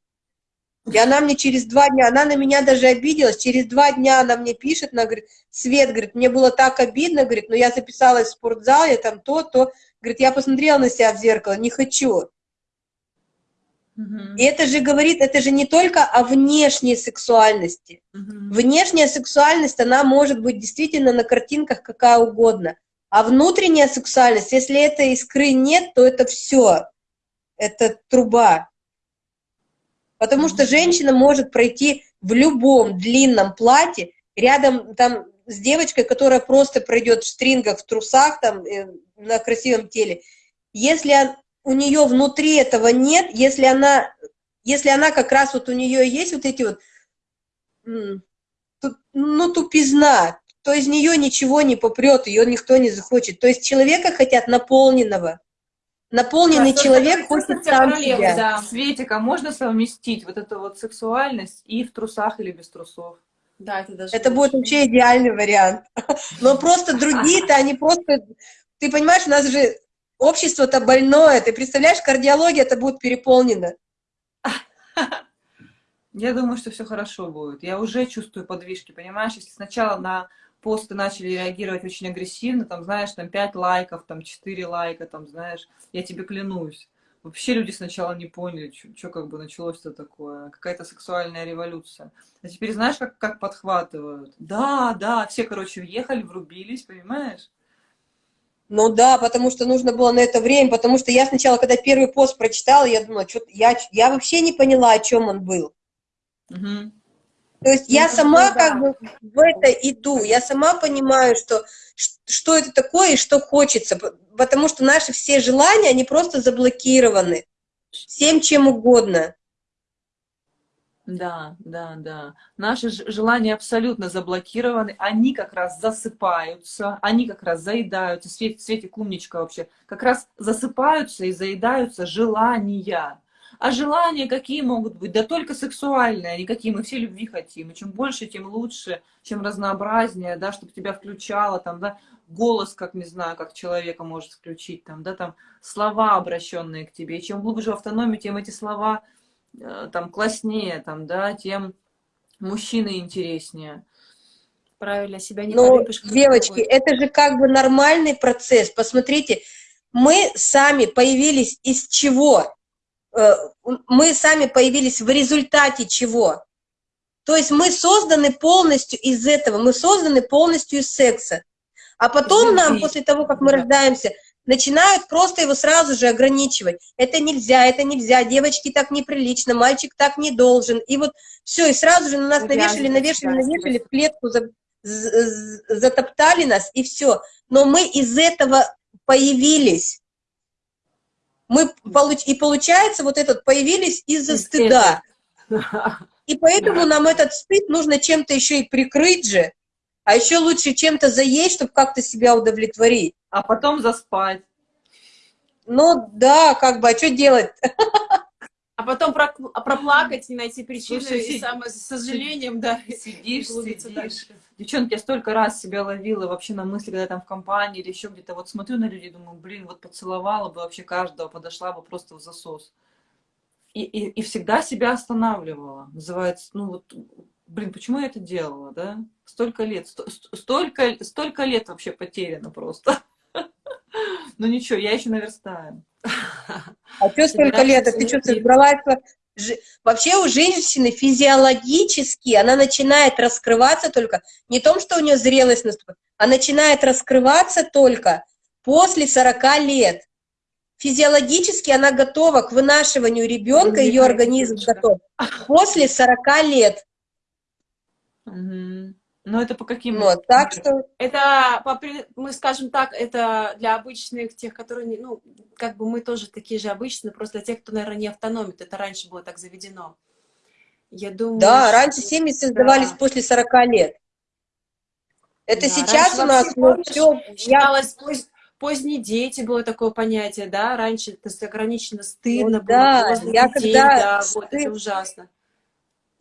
И она мне через два дня, она на меня даже обиделась, через два дня она мне пишет, она говорит, Свет, говорит, мне было так обидно, говорит, но я записалась в спортзал, я там то, то, Говорит, я посмотрела на себя в зеркало, не хочу. И это же говорит, это же не только о внешней сексуальности. Угу. Внешняя сексуальность, она может быть действительно на картинках какая угодно. А внутренняя сексуальность, если этой искры нет, то это все. Это труба. Потому что женщина может пройти в любом длинном платье, рядом там с девочкой, которая просто пройдет в стрингах, в трусах, там, э, на красивом теле, если у нее внутри этого нет, если она, если она как раз вот у нее есть вот эти вот, ну, тупизна, то из нее ничего не попрет, ее никто не захочет. То есть человека хотят наполненного. Наполненный да, человек хочет сам себя. Да. Светика, можно совместить вот эту вот сексуальность и в трусах или без трусов? Да, это даже... Это будет вообще идеальный вариант. Но просто другие-то, они просто... Ты понимаешь, у нас же общество-то больное. Ты представляешь, кардиология это будет переполнена. Я думаю, что все хорошо будет. Я уже чувствую подвижки, понимаешь? Если сначала на посты начали реагировать очень агрессивно, там, знаешь, там 5 лайков, там 4 лайка, там, знаешь, я тебе клянусь. Вообще люди сначала не поняли, что как бы началось-то такое, какая-то сексуальная революция. А теперь знаешь, как, как подхватывают? Да, да, все, короче, въехали, врубились, понимаешь? Ну да, потому что нужно было на это время, потому что я сначала, когда первый пост прочитала, я думала, что я, я вообще не поняла, о чем он был. Угу. То есть я сама как бы в это иду, я сама понимаю, что, что это такое и что хочется, потому что наши все желания, они просто заблокированы всем чем угодно. Да, да, да. Наши желания абсолютно заблокированы, они как раз засыпаются, они как раз заедаются, Свет, Светик умничка вообще, как раз засыпаются и заедаются желания. А желания какие могут быть? Да только сексуальные, никакие. Мы все любви хотим. И чем больше, тем лучше, чем разнообразнее, да, чтобы тебя включало, там, да, голос, как, не знаю, как человека может включить, там, да, там, слова, обращенные к тебе. И чем глубже в автономии, тем эти слова, э, там, класснее, там, да, тем мужчины интереснее. Правильно, себя не Ну, девочки, это же как бы нормальный процесс. Посмотрите, мы сами появились из чего? Э, мы сами появились в результате чего? То есть мы созданы полностью из этого, мы созданы полностью из секса. А потом нам, после того, как мы рождаемся, начинают просто его сразу же ограничивать. Это нельзя, это нельзя, девочки так неприлично, мальчик так не должен. И вот все, и сразу же на нас навешали, навешали, навешали, в клетку за, за, затоптали нас, и все. Но мы из этого появились мы и получается вот этот появились из-за стыда. И поэтому нам этот стыд нужно чем-то еще и прикрыть же, а еще лучше чем-то заесть, чтобы как-то себя удовлетворить. А потом заспать. Ну да, как бы, а что делать? А потом проплакать, не найти причины, Слушай, и сам, с сожалением, да, сидишь, сидишь. Дальше. Девчонки, я столько раз себя ловила вообще на мысли, когда я там в компании или еще где-то, вот смотрю на людей, думаю, блин, вот поцеловала бы вообще каждого, подошла бы просто в засос. И, и, и всегда себя останавливала. Называется, ну вот, блин, почему я это делала, да? Столько лет, столько, столько лет вообще потеряно просто. Ну ничего, я еще наверстаю. А что столько лет? А ты что, собралась? Вообще у женщины физиологически она начинает раскрываться только, не том, что у нее зрелость наступает, а начинает раскрываться только после 40 лет. Физиологически она готова к вынашиванию ребенка, ее организм готов после 40 лет. Угу. Но это по каким? Вот, так что... Это, мы скажем так, это для обычных, тех, которые, ну, как бы мы тоже такие же обычные, просто для тех, кто, наверное, не автономит. Это раньше было так заведено. Я думаю... Да, что... раньше семьи создавались да. после 40 лет. Это да, сейчас у нас ну, все... Считалось, я... поздние дети было такое понятие, да? Раньше это ограничено стыдно вот, было. Да, я детей, когда... Да, вот, это ужасно.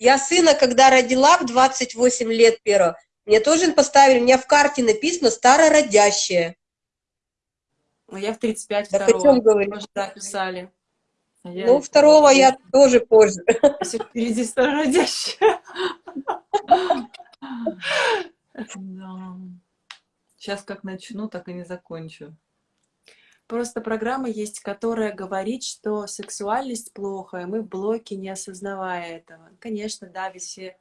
Я сына, когда родила в 28 лет первого, мне тоже поставили, у меня в карте написано «старородящая». Ну, я в 35 да второго. говорить? Тоже так писали. А ну, второго я тоже позже. Если впереди старородящая. Сейчас как начну, так и не закончу. Просто программа есть, которая говорит, что сексуальность плохо, и мы в блоке, не осознавая этого. Конечно, да, ведь все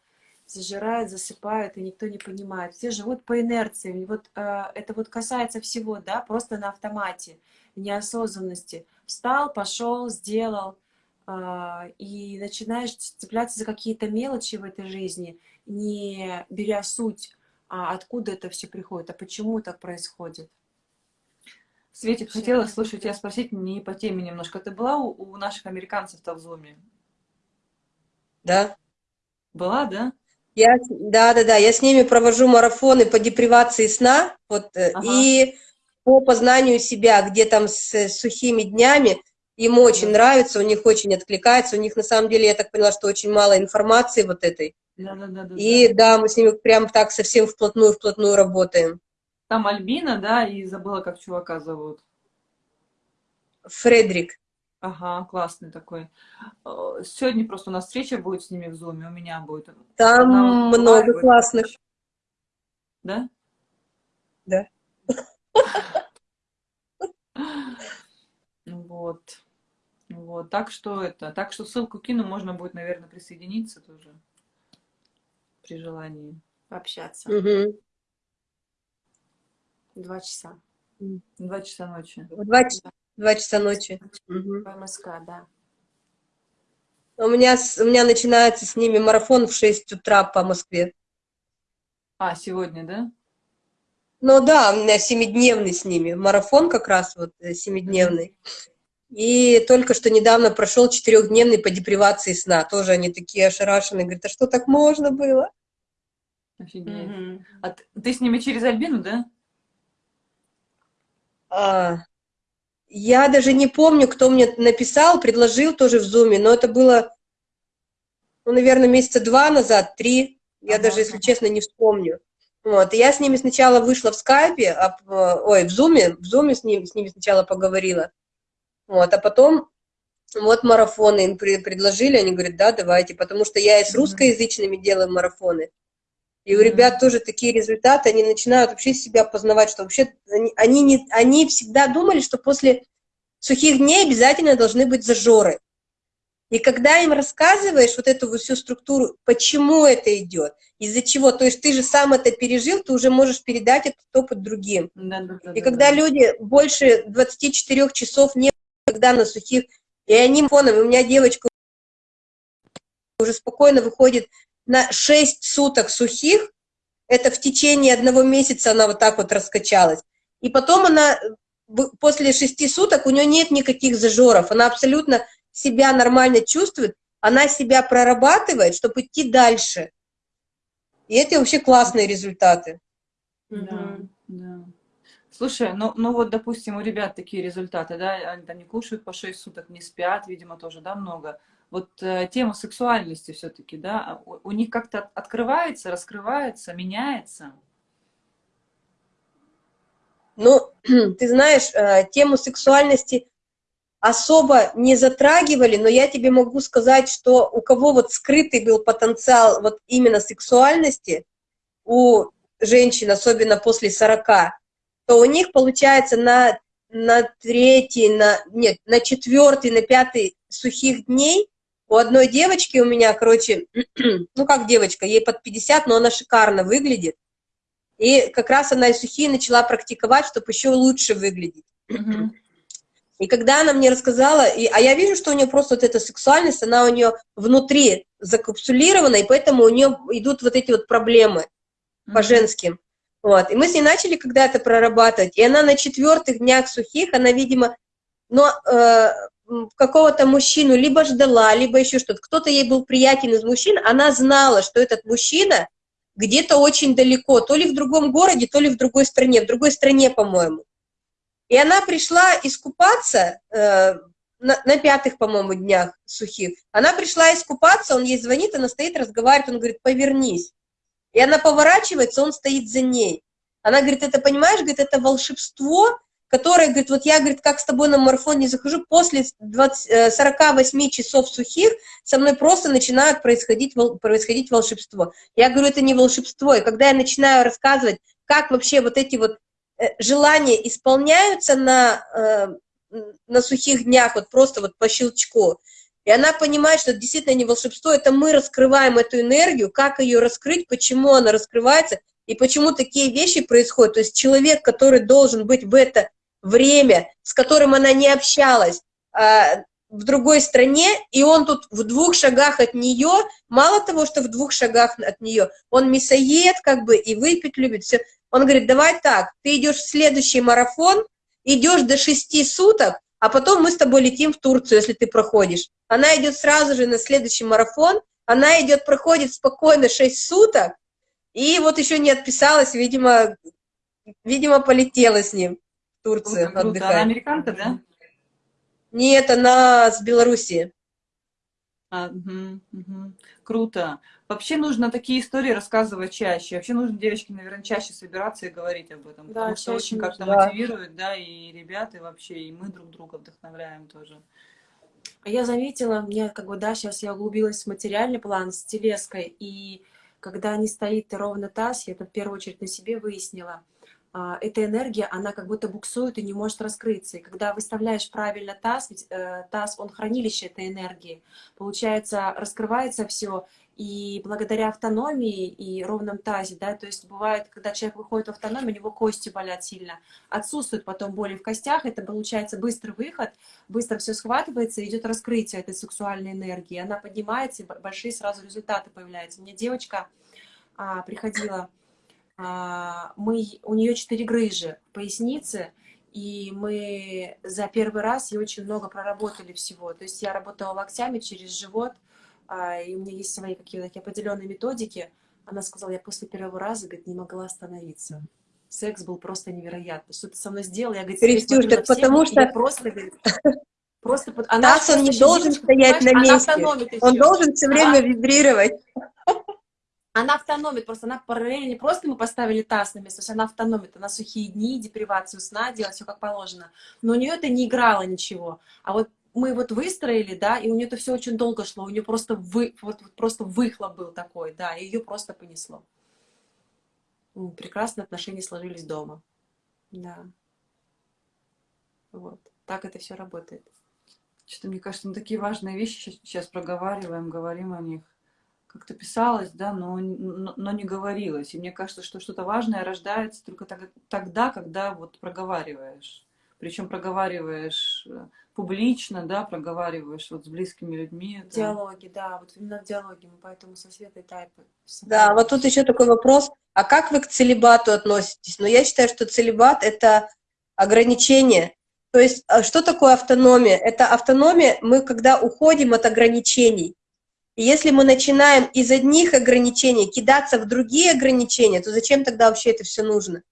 зажирают, засыпают, и никто не понимает. Все живут по инерции. Вот э, это вот касается всего, да, просто на автомате, неосознанности. Встал, пошел, сделал, э, и начинаешь цепляться за какие-то мелочи в этой жизни, не беря суть, а откуда это все приходит, а почему так происходит. Светик, хотела, слушай, тебя спросить не по теме немножко. Ты была у, у наших американцев-то в Зуме? Да. Была, да? Я, да, да, да, я с ними провожу марафоны по депривации сна, вот, э, ага. и по познанию себя, где там с сухими днями, им очень да. нравится, у них очень откликается, у них на самом деле, я так поняла, что очень мало информации вот этой. Да, да, да, да, и да. да, мы с ними прям так совсем вплотную-вплотную работаем. Там Альбина, да, и забыла, как чувака зовут. Фредерик. Ага, классный такой. Э, Сегодня просто у нас встреча будет с ними в Зуме, у меня будет. Там Она много лайвы. классных. Да? Да. Вот. Вот. Так что это. Так что ссылку кину, можно будет, наверное, присоединиться тоже при желании. Пообщаться. Мгм. Два часа. Два часа ночи. Два, два часа ночи. По МСК, да. У меня, с- у меня начинается с ними марафон в 6 утра по Москве. А, сегодня, да? Ну да, у меня семидневный с ними. Марафон как раз вот э, семидневный. И только что недавно прошел четырехдневный по депривации сна. Тоже они такие ошарашенные. Говорят, а что так можно было? Офигеть. Мгм. А ты, ты с ними через Альбину, да? А, я даже не помню, кто мне написал, предложил тоже в Зуме, но это было, ну, наверное, месяца два назад, три. Я Ага, даже, если ага. честно, не вспомню. Вот, и я с ними сначала вышла в скайпе, а, ой, в зуме, в зуме с, ним, с ними сначала поговорила. Вот, а потом вот марафоны им при- предложили, они говорят, да, давайте, потому что я и с русскоязычными делаю марафоны. И у ребят тоже такие результаты, они начинают вообще себя познавать, что вообще они, они, не, они всегда думали, что после сухих дней обязательно должны быть зажоры. И когда им рассказываешь вот эту вот всю структуру, почему это идет, из-за чего, то есть ты же сам это пережил, ты уже можешь передать этот опыт другим. Да, да, да, И да, когда да. люди больше 24 часов не когда на сухих, и они фоном, у меня девочка уже спокойно выходит на 6 суток сухих, это в течение одного месяца она вот так вот раскачалась. И потом она после 6 суток у нее нет никаких зажоров, она абсолютно себя нормально чувствует, она себя прорабатывает, чтобы идти дальше. И это вообще классные результаты. Да, да. Слушай, ну, ну вот, допустим, у ребят такие результаты, да, они там не кушают по 6 суток, не спят, видимо, тоже, да, много. Вот э, тема сексуальности все-таки, да, а у, у них как-то от- открывается, раскрывается, меняется. Ну, ты знаешь, э, тему сексуальности особо не затрагивали, но я тебе могу сказать, что у кого вот скрытый был потенциал вот именно сексуальности, у женщин, особенно после 40, то у них получается на, на третий, на, нет, на четвертый, на пятый сухих дней у одной девочки у меня, короче, ну как девочка, ей под 50, но она шикарно выглядит. И как раз она и сухие начала практиковать, чтобы еще лучше выглядеть. Мгм. И когда она мне рассказала, и, а я вижу, что у нее просто вот эта сексуальность, она у нее внутри закапсулирована, и поэтому у нее идут вот эти вот проблемы по Мгм. женским. Вот. И мы с ней начали когда это прорабатывать, и она на четвертых днях сухих, она, видимо, но э, какого-то мужчину либо ждала, либо еще что-то. Кто-то ей был приятен из мужчин, она знала, что этот мужчина где-то очень далеко, то ли в другом городе, то ли в другой стране, в другой стране, по-моему. И она пришла искупаться э, на, на пятых, по-моему, днях сухих. Она пришла искупаться, он ей звонит, она стоит, разговаривает, он говорит, повернись. И она поворачивается, он стоит за ней. Она говорит, это, понимаешь, говорит, это волшебство, которое, говорит, вот я, говорит, как с тобой на марафон не захожу, после 20, э, 48 часов сухих со мной просто начинает происходить, происходить волшебство. Я говорю, это не волшебство. И когда я начинаю рассказывать, как вообще вот эти вот э, желания исполняются на, э, на сухих днях, вот просто вот по щелчку, и она понимает, что это действительно не волшебство, это мы раскрываем эту энергию, как ее раскрыть, почему она раскрывается, и почему такие вещи происходят. То есть человек, который должен быть в это время, с которым она не общалась, а, в другой стране, и он тут в двух шагах от нее, мало того, что в двух шагах от нее, он мясоед как бы и выпить любит, все. Он говорит, давай так, ты идешь в следующий марафон, идешь до шести суток, а потом мы с тобой летим в Турцию, если ты проходишь. Она идет сразу же на следующий марафон, она идет, проходит спокойно 6 суток, и вот еще не отписалась, видимо, видимо, полетела с ним в Турцию Круто, круто. отдыхать. Она американка, да? Нет, она с Белоруссии. А, мгм, мгм. Круто. Вообще нужно такие истории рассказывать чаще. Вообще нужно, девочки, наверное, чаще собираться и говорить об этом. Да, потому что очень как-то. Да. мотивирует, да, и ребята, и вообще, и мы друг друга вдохновляем тоже. А я заметила, мне как бы, да, сейчас я углубилась в материальный план с телеской, и когда не стоит ровно таз, я это в первую очередь на себе выяснила, эта энергия, она как будто буксует и не может раскрыться. И когда выставляешь правильно таз, ведь э, таз, он хранилище этой энергии, получается, раскрывается все, и благодаря автономии и ровном тазе, да, то есть бывает, когда человек выходит в автономию, у него кости болят сильно, отсутствует потом боли в костях, это получается быстрый выход, быстро все схватывается, идет раскрытие этой сексуальной энергии, она поднимается, и большие сразу результаты появляются. Мне девочка а, приходила, а, мы, у нее четыре грыжи в пояснице, и мы за первый раз и очень много проработали всего. То есть я работала локтями через живот, а, и у меня есть свои какие-то такие определенные методики. Она сказала, я после первого раза, говорит, не могла остановиться. Секс был просто невероятный. Что ты со мной сделал? Я, говорит, Крестюш, так потому что... Просто, говорит, просто... Она Таз, он не должен стоять на месте. Он должен все время вибрировать. Она автономит, просто она параллельно не просто мы поставили таз на место, то есть она автономит, она сухие дни, депривацию сна делает, все как положено. Но у нее это не играло ничего. А вот мы вот выстроили, да, и у нее это все очень долго шло, у нее просто, вы, вот, вот просто выхлоп был такой, да, и ее просто понесло. Прекрасные отношения сложились дома, да. Вот, так это все работает. Что-то, мне кажется, мы такие важные вещи сейчас проговариваем, говорим о них. Как-то писалось, да, но, но, но не говорилось. И мне кажется, что что-то важное рождается только тогда, когда вот проговариваешь. Причем проговариваешь э, публично, да, проговариваешь вот с близкими людьми. В диалоге, да, вот именно в диалоге, мы поэтому со Светой Тайпы. Да, вот тут еще такой вопрос, а как вы к целебату относитесь? Ну, я считаю, что целебат — это ограничение. То есть, а что такое автономия? Это автономия, мы когда уходим от ограничений. И если мы начинаем из одних ограничений кидаться в другие ограничения, то зачем тогда вообще это все нужно?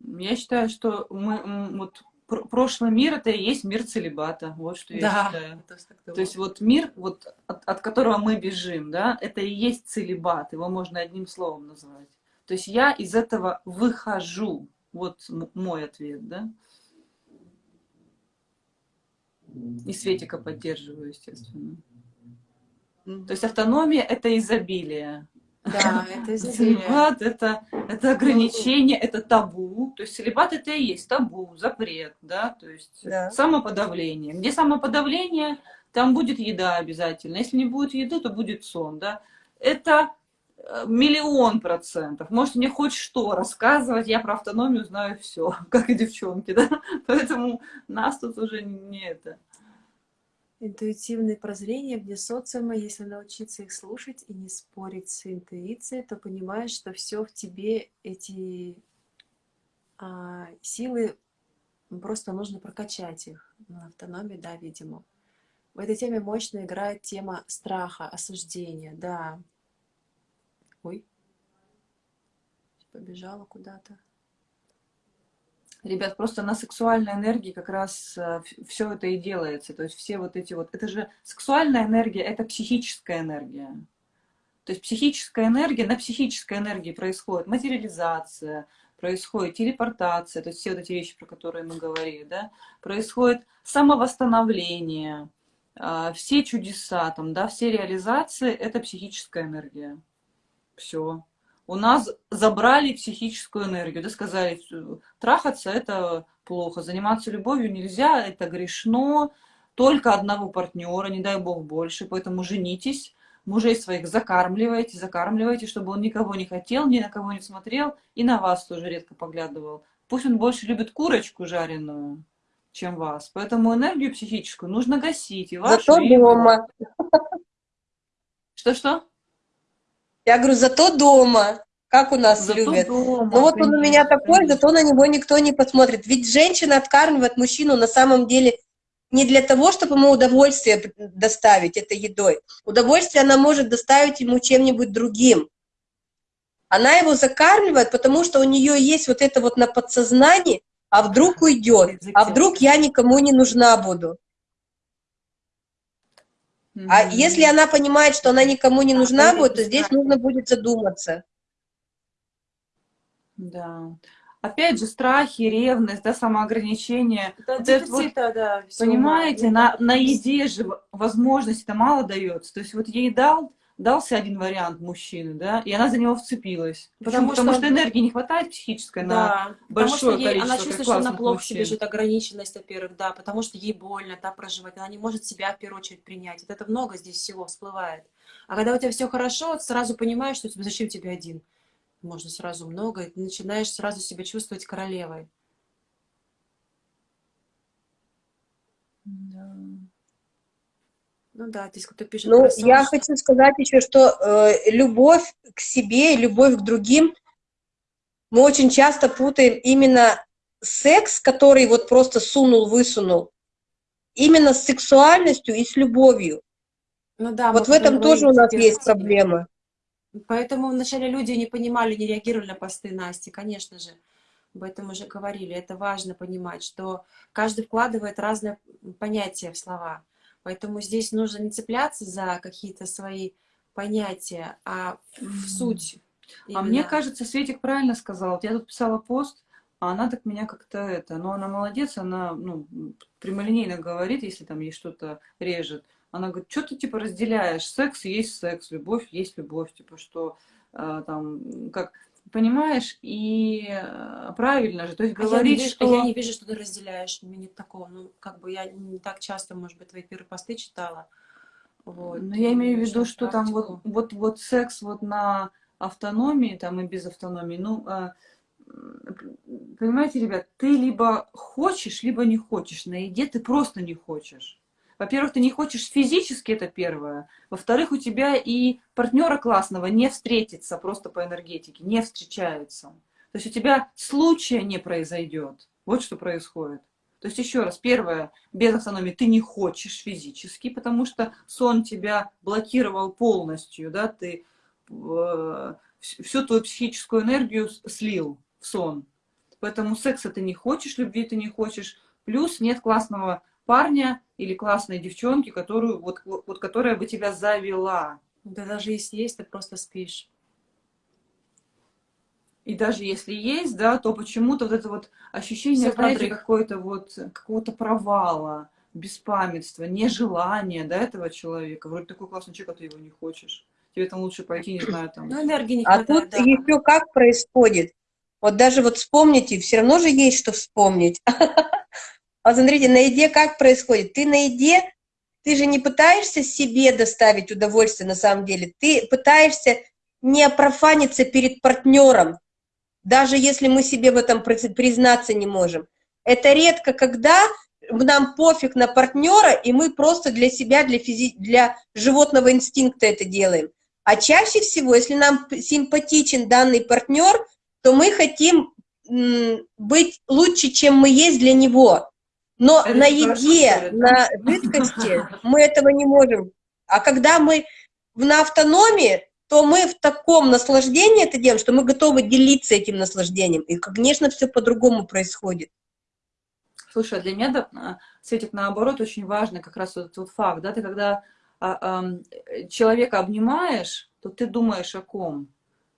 Я считаю, что мы вот прошлый мир это и есть мир целебата. Вот что я да, считаю. То есть вот мир, вот от, от которого мы бежим, да, это и есть целебат. Его можно одним словом назвать. То есть я из этого выхожу. Вот мой ответ, да. И Светика поддерживаю, естественно. То есть автономия — это изобилие. Да, это Целебат это, это ограничение, это табу. То есть целебат это и есть табу, запрет, да, то есть да. самоподавление. Где самоподавление, там будет еда обязательно. Если не будет еды, то будет сон, да. Это э, миллион процентов. Можете мне хоть что рассказывать, я про автономию знаю все, как и девчонки, да. Поэтому нас тут уже не это интуитивные прозрения вне социума, если научиться их слушать и не спорить с интуицией, то понимаешь, что все в тебе, эти а, силы, просто нужно прокачать их. На автономии, да, видимо. В этой теме мощно играет тема страха, осуждения, да. Ой, побежала куда-то. Ребят, просто на сексуальной энергии как раз э, все это и делается. То есть все вот эти вот... Это же сексуальная энергия, это психическая энергия. То есть психическая энергия, на психической энергии происходит материализация, происходит телепортация, то есть все вот эти вещи, про которые мы говорили, да, происходит самовосстановление, а, все чудеса, там, да, все реализации — это психическая энергия. Все у нас забрали психическую энергию, да, сказали, трахаться это плохо, заниматься любовью нельзя, это грешно, только одного партнера, не дай бог больше, поэтому женитесь, мужей своих закармливайте, закармливайте, чтобы он никого не хотел, ни на кого не смотрел, и на вас тоже редко поглядывал. Пусть он больше любит курочку жареную, чем вас. Поэтому энергию психическую нужно гасить. И вашу, Зато и дома. Что-что? Я говорю, зато дома. Как у нас зато любят. Дома, ну вот он у меня такой, конечно. зато на него никто не посмотрит. Ведь женщина откармливает мужчину на самом деле не для того, чтобы ему удовольствие доставить этой едой. Удовольствие она может доставить ему чем-нибудь другим. Она его закармливает, потому что у нее есть вот это вот на подсознании, а вдруг уйдет, а вдруг я никому не нужна буду. Mm -hmm. А если она понимает, что она никому не нужна будет, то здесь нужно будет задуматься. Да. опять же, страхи, ревность, да, самоограничение. Да, вот вот, да. Понимаете, на, на еде же возможность-то мало дается. То есть вот ей дал, дался один вариант мужчины, да, и она за него вцепилась. Потому, потому что, что энергии не хватает психической да, на большое что ей, количество Она чувствует, что она плохо мужчин. себе живет, ограниченность, во-первых, да, потому что ей больно, да, проживать, она не может себя в первую очередь принять. Вот это много здесь всего всплывает. А когда у тебя все хорошо, сразу понимаешь, что зачем тебе один? Можно сразу много, и ты начинаешь сразу себя чувствовать королевой. Да. Ну да, здесь кто-то пишет. Ну, я хочу сказать еще, что э, любовь к себе и любовь к другим мы очень часто путаем именно секс, который вот просто сунул-высунул, именно с сексуальностью и с любовью. Ну да, вот в этом тоже у нас есть проблема. Поэтому вначале люди не понимали, не реагировали на посты Насти, конечно же. Об этом уже говорили. Это важно понимать, что каждый вкладывает разные понятия в слова. Поэтому здесь нужно не цепляться за какие-то свои понятия, а в суть. Именно. А мне кажется, Светик правильно сказал. Я тут писала пост, а она так меня как-то это... Но она молодец, она ну, прямолинейно говорит, если там ей что-то режет. Она говорит, что ты типа разделяешь? Секс есть секс, любовь есть любовь. Типа что э, там, как понимаешь, и э, правильно же, то есть а говорить, я что... А я не вижу, что ты разделяешь, у меня нет такого, ну, как бы я не так часто, может быть, твои первые посты читала, вот. Но я имею в виду, что там вот, вот, вот секс вот на автономии, там и без автономии, ну, э, понимаете, ребят, ты либо хочешь, либо не хочешь, на еде ты просто не хочешь. Во-первых, ты не хочешь физически, это первое. Во-вторых, у тебя и партнера классного не встретится просто по энергетике, не встречается. То есть у тебя случая не произойдет. Вот что происходит. То есть еще раз, первое, без автономии ты не хочешь физически, потому что сон тебя блокировал полностью, да, ты э, всю твою психическую энергию слил в сон. Поэтому секса ты не хочешь, любви ты не хочешь, плюс нет классного парня или классной девчонки, которую, вот, вот, которая бы тебя завела. Да даже если есть, ты просто спишь. И даже если есть, да, то почему-то вот это вот ощущение, знаете, какое-то вот, какого-то провала, беспамятства, нежелания, да, этого человека. Вроде такой классный человек, а ты его не хочешь. Тебе там лучше пойти, не знаю, там. Ну, энергии не а хватает, А тут да. еще как происходит? Вот даже вот вспомните, все равно же есть что вспомнить. А смотрите, на еде как происходит? Ты на еде, ты же не пытаешься себе доставить удовольствие на самом деле, ты пытаешься не профаниться перед партнером, даже если мы себе в этом признаться не можем. Это редко, когда нам пофиг на партнера, и мы просто для себя, для, физи для животного инстинкта это делаем. А чаще всего, если нам симпатичен данный партнер, то мы хотим быть лучше, чем мы есть для него. Но это на еде, на жидкости мы этого не можем. А когда мы на автономии, то мы в таком наслаждении это делаем, что мы готовы делиться этим наслаждением. И, конечно, все по-другому происходит. Слушай, а для меня, да, а, Светик, наоборот, очень важно как раз вот этот факт, да, ты когда а, а, человека обнимаешь, то ты думаешь о ком?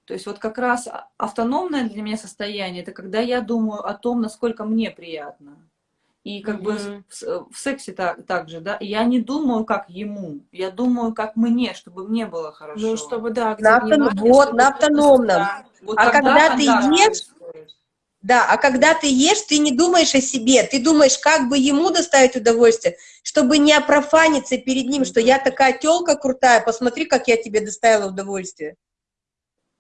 То есть вот как раз автономное для меня состояние, это когда я думаю о том, насколько мне приятно. И как угу. бы в, в сексе так, так же, да, я не думаю, как ему, я думаю, как мне, чтобы мне было хорошо. Ну, чтобы, да, на автоном, вот, на автономном. Да. Вот а когда ты ешь, да, а когда ты ешь, ты не думаешь о себе, ты думаешь, как бы ему доставить удовольствие, чтобы не опрофаниться перед ним, что я такая телка крутая, посмотри, как я тебе доставила удовольствие.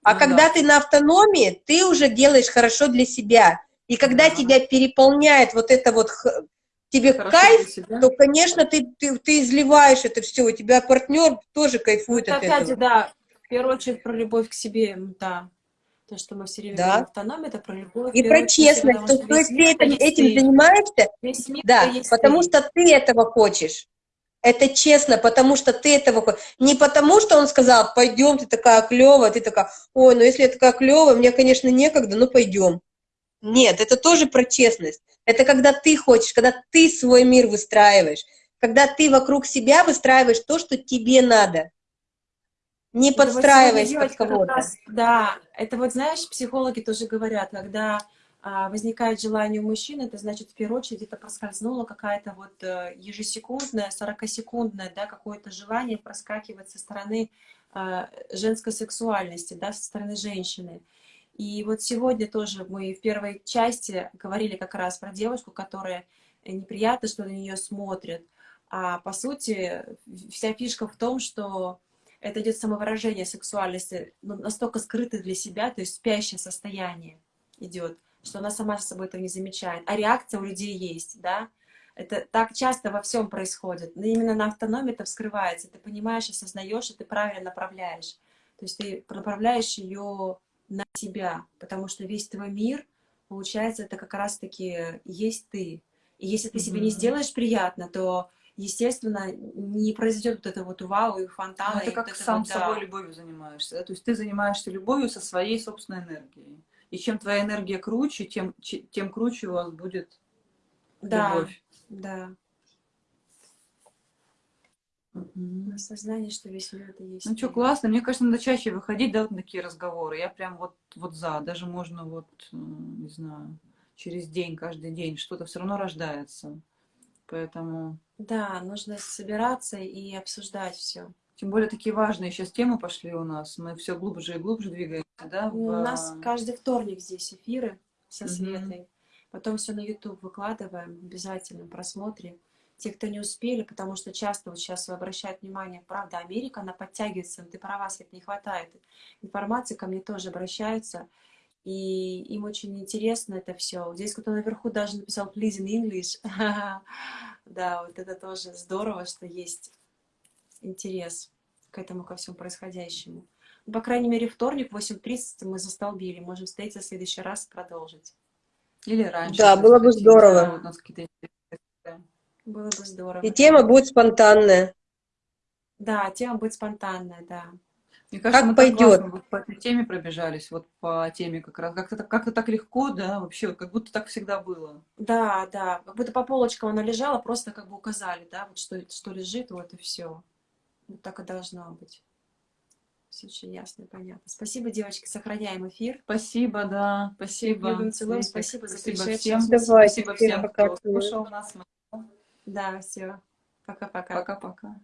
А ну, когда да. ты на автономии, ты уже делаешь хорошо для себя. И когда да. тебя переполняет вот это вот, тебе Хорошо кайф, то, конечно, ты, ты, ты изливаешь это все, у тебя партнер тоже кайфует это от опять этого. да, в первую очередь про любовь к себе, да. То, что мы все время да. автономия, это про любовь. И про честность, то, что если этим, этим занимаешься, да, потому ты. что ты этого хочешь. Это честно, потому что ты этого хочешь. Не потому, что он сказал, пойдем, ты такая клевая, ты такая, ой, ну если я такая клевая, мне, конечно, некогда, но пойдем. Нет, это тоже про честность. Это когда ты хочешь, когда ты свой мир выстраиваешь, когда ты вокруг себя выстраиваешь то, что тебе надо. Не подстраиваясь под кого-то. Да, это вот, знаешь, психологи тоже говорят, когда а, возникает желание у мужчины, это значит, в первую очередь, это проскользнула какая-то вот э, ежесекундная, 40-секундное, да, какое-то желание проскакивать со стороны а, женской сексуальности, да, со стороны женщины. И вот сегодня тоже мы в первой части говорили как раз про девушку, которая неприятно, что на нее смотрят. А по сути, вся фишка в том, что это идет самовыражение сексуальности, ну, настолько скрытое для себя, то есть спящее состояние идет, что она сама с собой этого не замечает. А реакция у людей есть, да? Это так часто во всем происходит. Но именно на автономии это вскрывается. Ты понимаешь, осознаешь, и ты правильно направляешь. То есть ты направляешь ее на себя, потому что весь твой мир, получается, это как раз-таки есть ты. И если ты себе не сделаешь приятно, то, естественно, не произойдет вот это вот вау и фонтана. Ну, это как вот сам вот, собой да. любовью занимаешься. Да? То есть ты занимаешься любовью со своей собственной энергией. И чем твоя энергия круче, тем, тем круче у вас будет да, любовь. Да, Осознание, что весь мир это есть. Ну что, классно. Мне кажется, надо чаще выходить, да, вот на такие разговоры. Я прям вот, вот за. Даже можно вот, м, не знаю, через день, каждый день что-то все равно рождается. Поэтому, Да, нужно собираться и обсуждать все. тем более такие важные сейчас темы пошли у нас. Мы все глубже и глубже двигаемся, да? У в- нас каждый вторник здесь эфиры со. Светой. Потом все на YouTube выкладываем, обязательно просмотре. Те, кто не успели, потому что часто вот сейчас обращают внимание, правда, Америка, она подтягивается, ты права, Свет, не хватает информации, ко мне тоже обращаются, и им очень интересно это все. Здесь кто-то наверху даже написал «Please in English». Да, вот это тоже здорово, что есть интерес к этому, ко всему происходящему. Ну, По крайней мере, вторник, 8.30 мы застолбили. Можем встретиться в следующий раз и продолжить. Или раньше. Да, было бы здорово. да, вот у нас какие-то интересные Было бы здорово. И тема будет спонтанная. Да, тема будет спонтанная, да. Мне кажется, Как мы так пойдет. вот по этой теме пробежались, вот по теме как раз. Как-то так, как так легко, да, вообще, как будто так всегда было. Да, да. Как будто по полочкам она лежала, просто как бы указали, да, вот что, что лежит, вот и все. Вот так и должно быть. Все очень ясно и понятно. Спасибо, девочки, сохраняем эфир. Спасибо, да, спасибо. любим, целуем, спасибо за Спасибо пришедших. всем. Давайте, Спасибо всем кто слушал нас. Да, все. Пока-пока. Пока-пока.